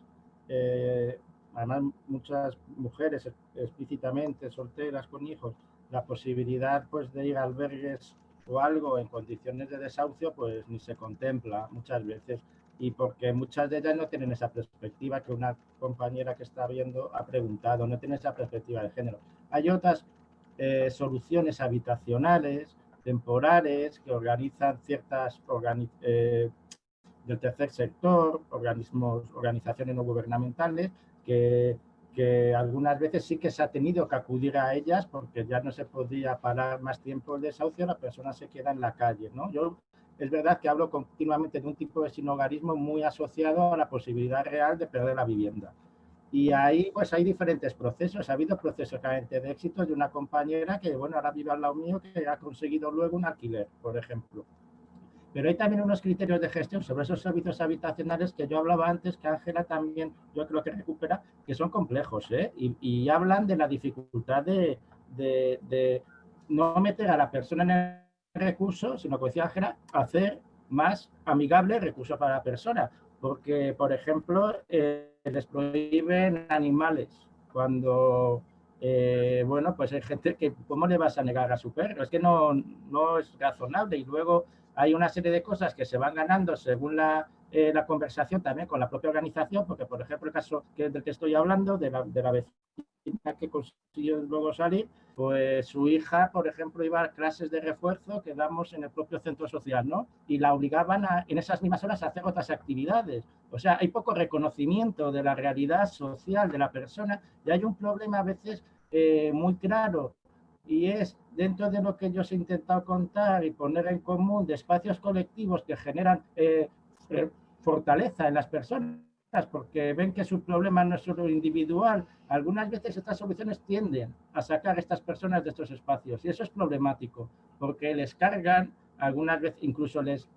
eh, además muchas mujeres explícitamente solteras con hijos, la posibilidad pues de ir a albergues o algo en condiciones de desahucio pues ni se contempla muchas veces y porque muchas de ellas no tienen esa perspectiva que una compañera que está viendo ha preguntado, no tiene esa perspectiva de género. Hay otras eh, soluciones habitacionales, temporales, que organizan ciertas eh, del tercer sector, organismos, organizaciones no gubernamentales, que, que, algunas veces sí que se ha tenido que acudir a ellas porque ya no se podía parar más tiempo el desahucio, la persona se queda en la calle. ¿no? Yo es verdad que hablo continuamente de un tipo de sinogarismo muy asociado a la posibilidad real de perder la vivienda. Y ahí pues hay diferentes procesos. Ha habido procesos claramente de éxito de una compañera que, bueno, ahora vive al lado mío, que ha conseguido luego un alquiler, por ejemplo. Pero hay también unos criterios de gestión sobre esos servicios habitacionales que yo hablaba antes, que Ángela también yo creo que recupera, que son complejos, ¿eh? y, hablan de la dificultad de, de, de no meter a la persona en el recurso, sino como decía Ángela, hacer más amigable el recurso para la persona. Porque, por ejemplo, eh, les prohíben animales cuando, eh, bueno, pues hay gente que, ¿cómo le vas a negar a su perro? Es que no, no es razonable. Y luego hay una serie de cosas que se van ganando según la, eh, la conversación también con la propia organización, porque, por ejemplo, el caso del que estoy hablando, de la, de la vecina que consiguió luego salir, pues su hija, por ejemplo, iba a clases de refuerzo que damos en el propio centro social, ¿no? Y la obligaban a, en esas mismas horas a hacer otras actividades. O sea, hay poco reconocimiento de la realidad social de la persona y hay un problema a veces eh, muy claro y es dentro de lo que yo os he intentado contar y poner en común de espacios colectivos que generan eh, eh, fortaleza en las personas porque ven que su problema no es solo individual. Algunas veces estas soluciones tienden a sacar a estas personas de estos espacios y eso es problemático porque les cargan, algunas veces incluso les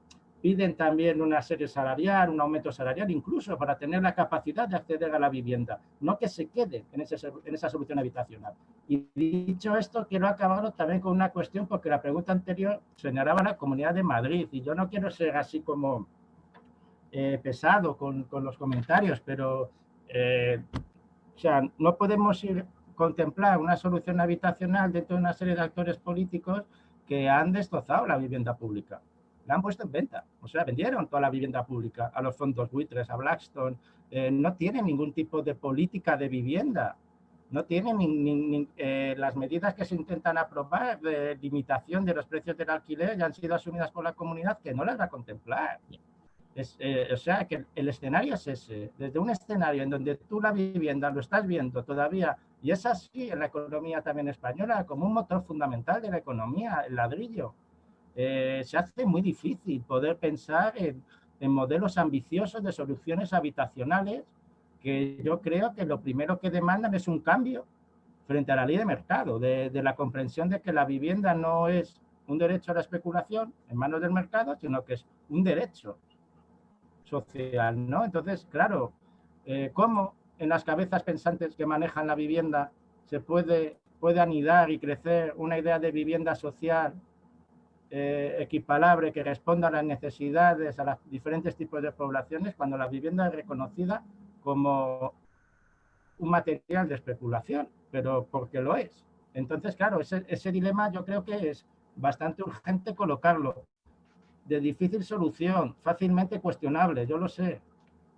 piden también una serie salarial, un aumento salarial, incluso para tener la capacidad de acceder a la vivienda, no que se quede en, esa solución habitacional. Y dicho esto, quiero acabar también con una cuestión, porque la pregunta anterior señalaba la Comunidad de Madrid, y yo no quiero ser así como eh, pesado con, con, los comentarios, pero eh, o sea, no podemos ir contemplar una solución habitacional dentro de una serie de actores políticos que han destrozado la vivienda pública. La han puesto en venta, o sea, vendieron toda la vivienda pública a los fondos buitres, a Blackstone. Eh, no tienen ningún tipo de política de vivienda. No tienen ni, las medidas que se intentan aprobar de limitación de los precios del alquiler ya han sido asumidas por la comunidad que no las va a contemplar. Eh, o sea, que el escenario es ese, desde un escenario en donde tú la vivienda lo estás viendo todavía, y es así en la economía también española, como un motor fundamental de la economía, el ladrillo. Eh, se hace muy difícil poder pensar en, modelos ambiciosos de soluciones habitacionales que yo creo que lo primero que demandan es un cambio frente a la ley de mercado, de, de la comprensión de que la vivienda no es un derecho a la especulación en manos del mercado, sino que es un derecho social, ¿no? Entonces, claro, eh, ¿cómo en las cabezas pensantes que manejan la vivienda se puede, puede anidar y crecer una idea de vivienda social eh, que responda a las necesidades, a los diferentes tipos de poblaciones, cuando la vivienda es reconocida como un material de especulación, pero porque lo es. Entonces, claro, ese, ese dilema yo creo que es bastante urgente colocarlo de difícil solución, fácilmente cuestionable, yo lo sé,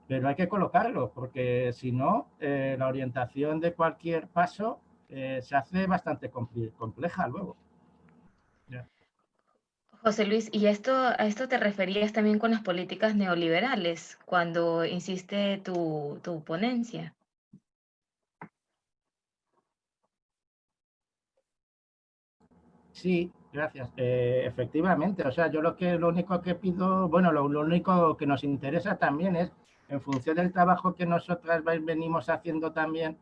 pero hay que colocarlo, porque si no, eh, la orientación de cualquier paso eh, se hace bastante compleja luego. José Luis, ¿y esto, a esto te referías también con las políticas neoliberales cuando insiste tu, tu ponencia? Sí, Gracias. Eh, efectivamente, o sea, yo lo que lo único que pido, bueno, lo, único que nos interesa también es, en función del trabajo que nosotras venimos haciendo también,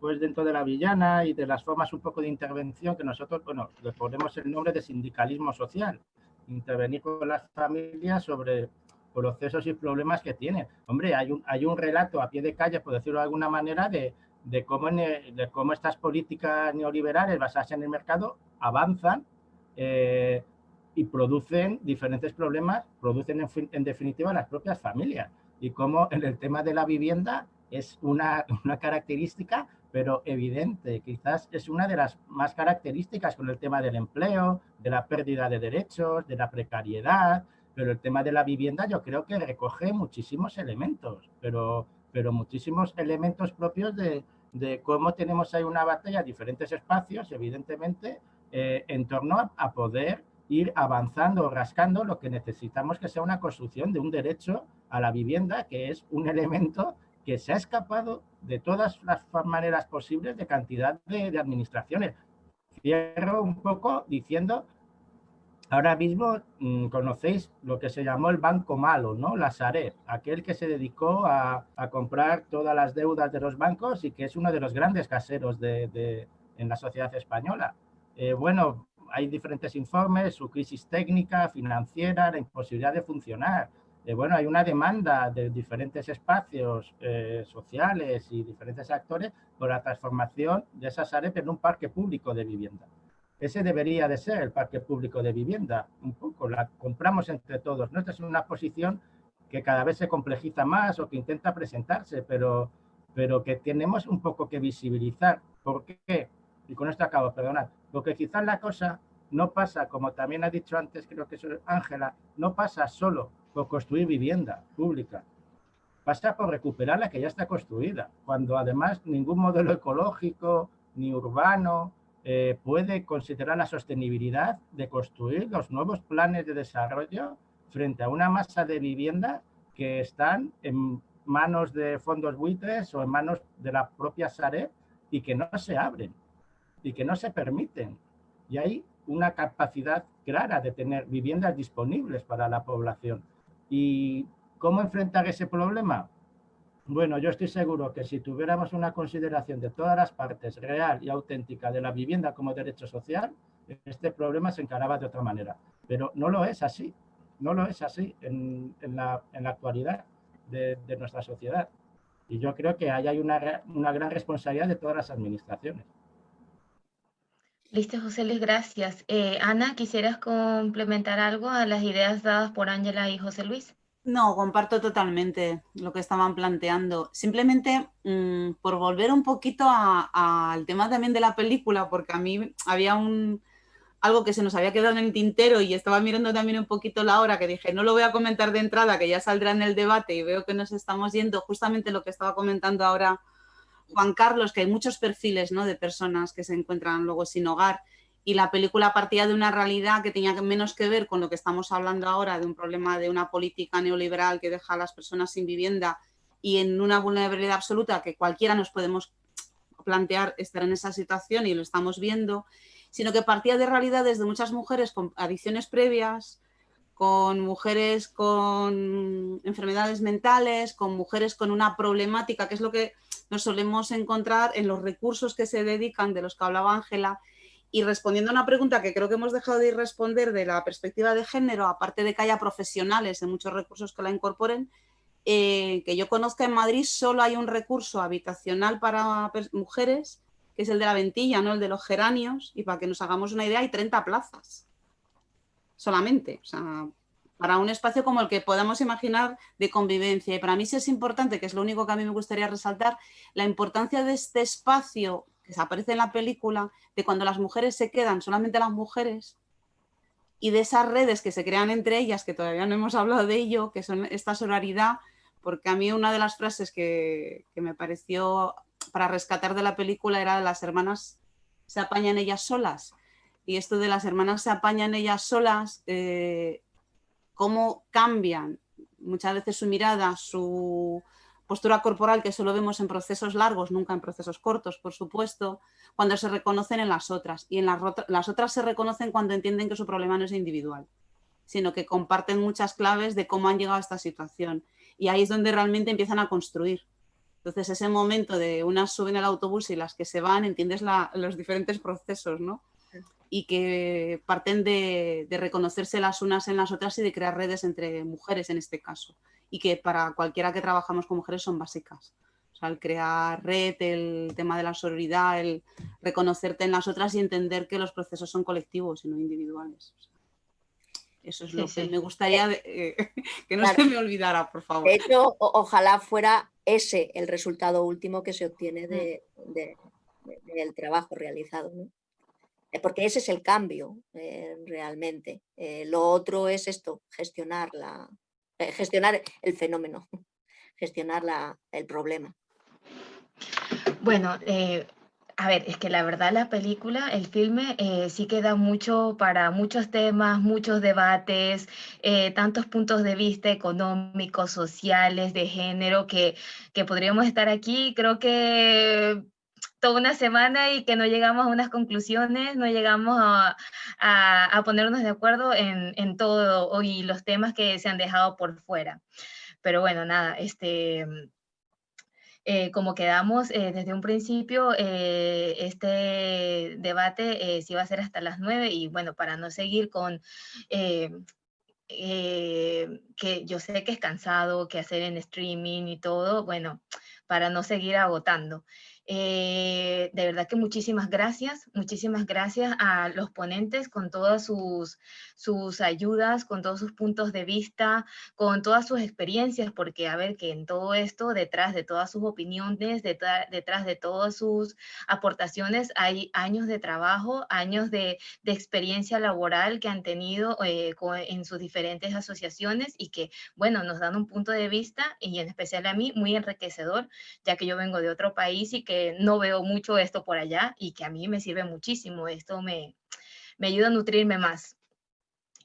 pues dentro de la villana y de las formas un poco de intervención que nosotros, bueno, le ponemos el nombre de sindicalismo social, intervenir con las familias sobre procesos y problemas que tienen. Hombre, hay un, hay un relato a pie de calle, por decirlo de alguna manera, de, de cómo, de cómo estas políticas neoliberales basadas en el mercado avanzan eh, y producen diferentes problemas, producen en, definitiva las propias familias. Y como en el tema de la vivienda es una, una característica, pero evidente. Quizás es una de las más características con el tema del empleo, de la pérdida de derechos, de la precariedad, pero el tema de la vivienda yo creo que recoge muchísimos elementos, pero, pero muchísimos elementos propios de, de cómo tenemos ahí una batalla, diferentes espacios, evidentemente, eh, en torno a, poder ir avanzando, rascando lo que necesitamos que sea una construcción de un derecho a la vivienda, que es un elemento que se ha escapado de todas las maneras posibles de cantidad de, de administraciones. Cierro un poco diciendo Ahora mismo mm, conocéis lo que se llamó el banco malo, ¿no? La Sareb, aquel que se dedicó a, comprar todas las deudas de los bancos y que es uno de los grandes caseros de, en la sociedad española. Eh, bueno, hay diferentes informes, su crisis técnica, financiera, la imposibilidad de funcionar. Eh, bueno, hay una demanda de diferentes espacios eh, sociales y diferentes actores por la transformación de esa Sareb en un parque público de vivienda. Ese debería de ser el parque público de vivienda, un poco, la compramos entre todos. ¿no? Esta es una posición que cada vez se complejiza más o que intenta presentarse, pero, pero que tenemos un poco que visibilizar. ¿Por qué? Y con esto acabo, perdonad. Porque quizás la cosa no pasa, como también ha dicho antes, creo que es Ángela, no pasa solo por construir vivienda pública, pasa por recuperar la que ya está construida, cuando además ningún modelo ecológico, ni urbano, eh, puede considerar la sostenibilidad de construir los nuevos planes de desarrollo frente a una masa de vivienda que están en manos de fondos buitres o en manos de la propia Sareb y que no se abren y que no se permiten. Y hay una capacidad clara de tener viviendas disponibles para la población. ¿Y cómo enfrentar ese problema? Bueno, yo estoy seguro que si tuviéramos una consideración de todas las partes real y auténtica de la vivienda como derecho social, este problema se encaraba de otra manera. Pero no lo es así, no lo es así en, la, actualidad de, nuestra sociedad. Y yo creo que ahí hay una, una gran responsabilidad de todas las administraciones. Listo, José Luis, gracias. Eh, Ana, ¿quisieras complementar algo a las ideas dadas por Ángela y José Luis? No, comparto totalmente lo que estaban planteando. Simplemente mm, por volver un poquito al tema también de la película, porque a mí había un, algo que se nos había quedado en el tintero y estaba mirando también un poquito la hora, que dije, no lo voy a comentar de entrada, que ya saldrá en el debate y veo que nos estamos yendo justamente lo que estaba comentando ahora Juan Carlos, que hay muchos perfiles ¿no? de personas que se encuentran luego sin hogar y la película partía de una realidad que tenía menos que ver con lo que estamos hablando ahora, de un problema de una política neoliberal que deja a las personas sin vivienda y en una vulnerabilidad absoluta que cualquiera nos podemos plantear estar en esa situación y lo estamos viendo, sino que partía de realidades de muchas mujeres con adicciones previas, con mujeres con enfermedades mentales, con mujeres con una problemática, que es lo que nos solemos encontrar en los recursos que se dedican, de los que hablaba Ángela, y respondiendo a una pregunta que creo que hemos dejado de ir responder de la perspectiva de género, aparte de que haya profesionales en muchos recursos que la incorporen, eh, que yo conozca en Madrid solo hay un recurso habitacional para mujeres, que es el de la ventilla, no el de los geranios, y para que nos hagamos una idea hay 30 plazas solamente. Para un espacio como el que podamos imaginar de convivencia. Y para mí sí es importante, que es lo único que a mí me gustaría resaltar, la importancia de este espacio que aparece en la película, de cuando las mujeres se quedan, solamente las mujeres, y de esas redes que se crean entre ellas, que todavía no hemos hablado de ello, que son esta sororidad, porque a mí una de las frases que, me pareció para rescatar de la película era de las hermanas se apañan ellas solas. Y esto de las hermanas se apañan ellas solas, eh, cómo cambian muchas veces su mirada, su, postura corporal que solo vemos en procesos largos, nunca en procesos cortos, por supuesto, cuando se reconocen en las otras. Y en las, otras se reconocen cuando entienden que su problema no es individual, sino que comparten muchas claves de cómo han llegado a esta situación. Y ahí es donde realmente empiezan a construir. Entonces, ese momento de unas suben al autobús y las que se van, entiendes los diferentes procesos, ¿no? Y que parten de, de, reconocerse las unas en las otras y de crear redes entre mujeres en este caso y que para cualquiera que trabajamos con mujeres son básicas. O sea, el crear red, el tema de la sororidad, el reconocerte en las otras y entender que los procesos son colectivos y no individuales. eso es lo que me gustaría eh, <laughs> que no se me olvidara, por favor. De hecho, ojalá fuera ese el resultado último que se obtiene mm. del trabajo realizado. Eh, porque ese es el cambio eh, realmente. Eh, lo otro es esto, gestionar, la, gestionar el fenómeno, <laughs> gestionar la, el problema. Bueno, a ver, es que la verdad la película, el filme, sí queda mucho para muchos temas, muchos debates, tantos puntos de vista económicos, sociales, de género, que, que podríamos estar aquí. Creo que toda una semana y que no llegamos a unas conclusiones, no llegamos a, a, ponernos de acuerdo en, en, todo y los temas que se han dejado por fuera. Pero bueno, nada, este, eh, como quedamos eh, desde un principio, eh, este debate sí va a ser hasta las nueve y bueno, para no seguir con... que yo sé que es cansado, que hacer en streaming y todo, bueno, para no seguir agotando. Eh, de verdad que muchísimas gracias, muchísimas gracias a los ponentes con todas sus, sus ayudas, con todos sus puntos de vista, con todas sus experiencias, porque a ver que en todo esto, detrás de todas sus opiniones, detrás, de todas sus aportaciones, hay años de trabajo, años de, experiencia laboral que han tenido eh, en sus diferentes asociaciones y que, bueno, nos dan un punto de vista y en especial a mí muy enriquecedor, ya que yo vengo de otro país y que no veo mucho esto por allá y que a mí me sirve muchísimo. Esto me, me ayuda a nutrirme más.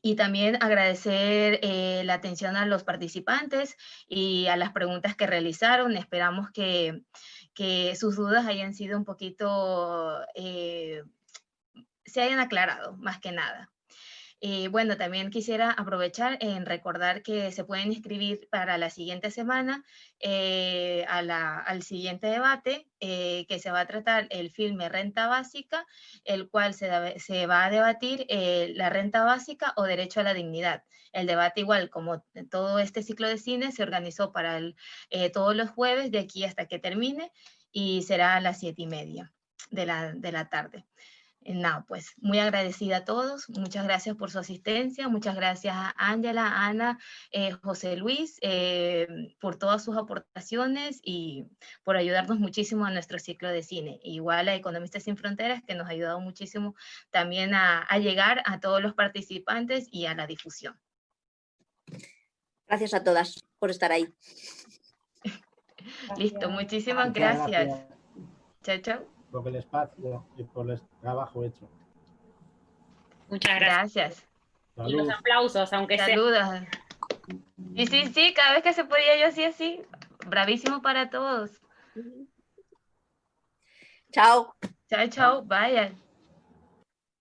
Y también agradecer eh, la atención a los participantes y a las preguntas que realizaron. Esperamos que, que sus dudas hayan sido un poquito, eh, se hayan aclarado más que nada. Y bueno, también quisiera aprovechar en recordar que se pueden inscribir para la siguiente semana eh, al siguiente debate eh, que se va a tratar el filme Renta Básica, el cual se, va a debatir eh, la renta básica o derecho a la dignidad. El debate igual como todo este ciclo de cine se organizó para todos los jueves de aquí hasta que termine y será a las siete y media de la, de la tarde. Eh, nada, pues muy agradecida a todos, muchas gracias por su asistencia, muchas gracias a Ángela, Ana, eh, José Luis, eh, por todas sus aportaciones y por ayudarnos muchísimo a nuestro ciclo de cine. Igual a Economistas Sin Fronteras, que nos ha ayudado muchísimo también a, llegar a todos los participantes y a la difusión. Gracias a todas por estar ahí. <laughs> Listo, muchísimas gracias. Chao, chao por el espacio y por el trabajo hecho. Muchas gracias. Y los aplausos, aunque Saludos. Y sí, sí, cada vez que se podía yo así, así. Bravísimo para todos. Chao. Chao, chao. Vaya.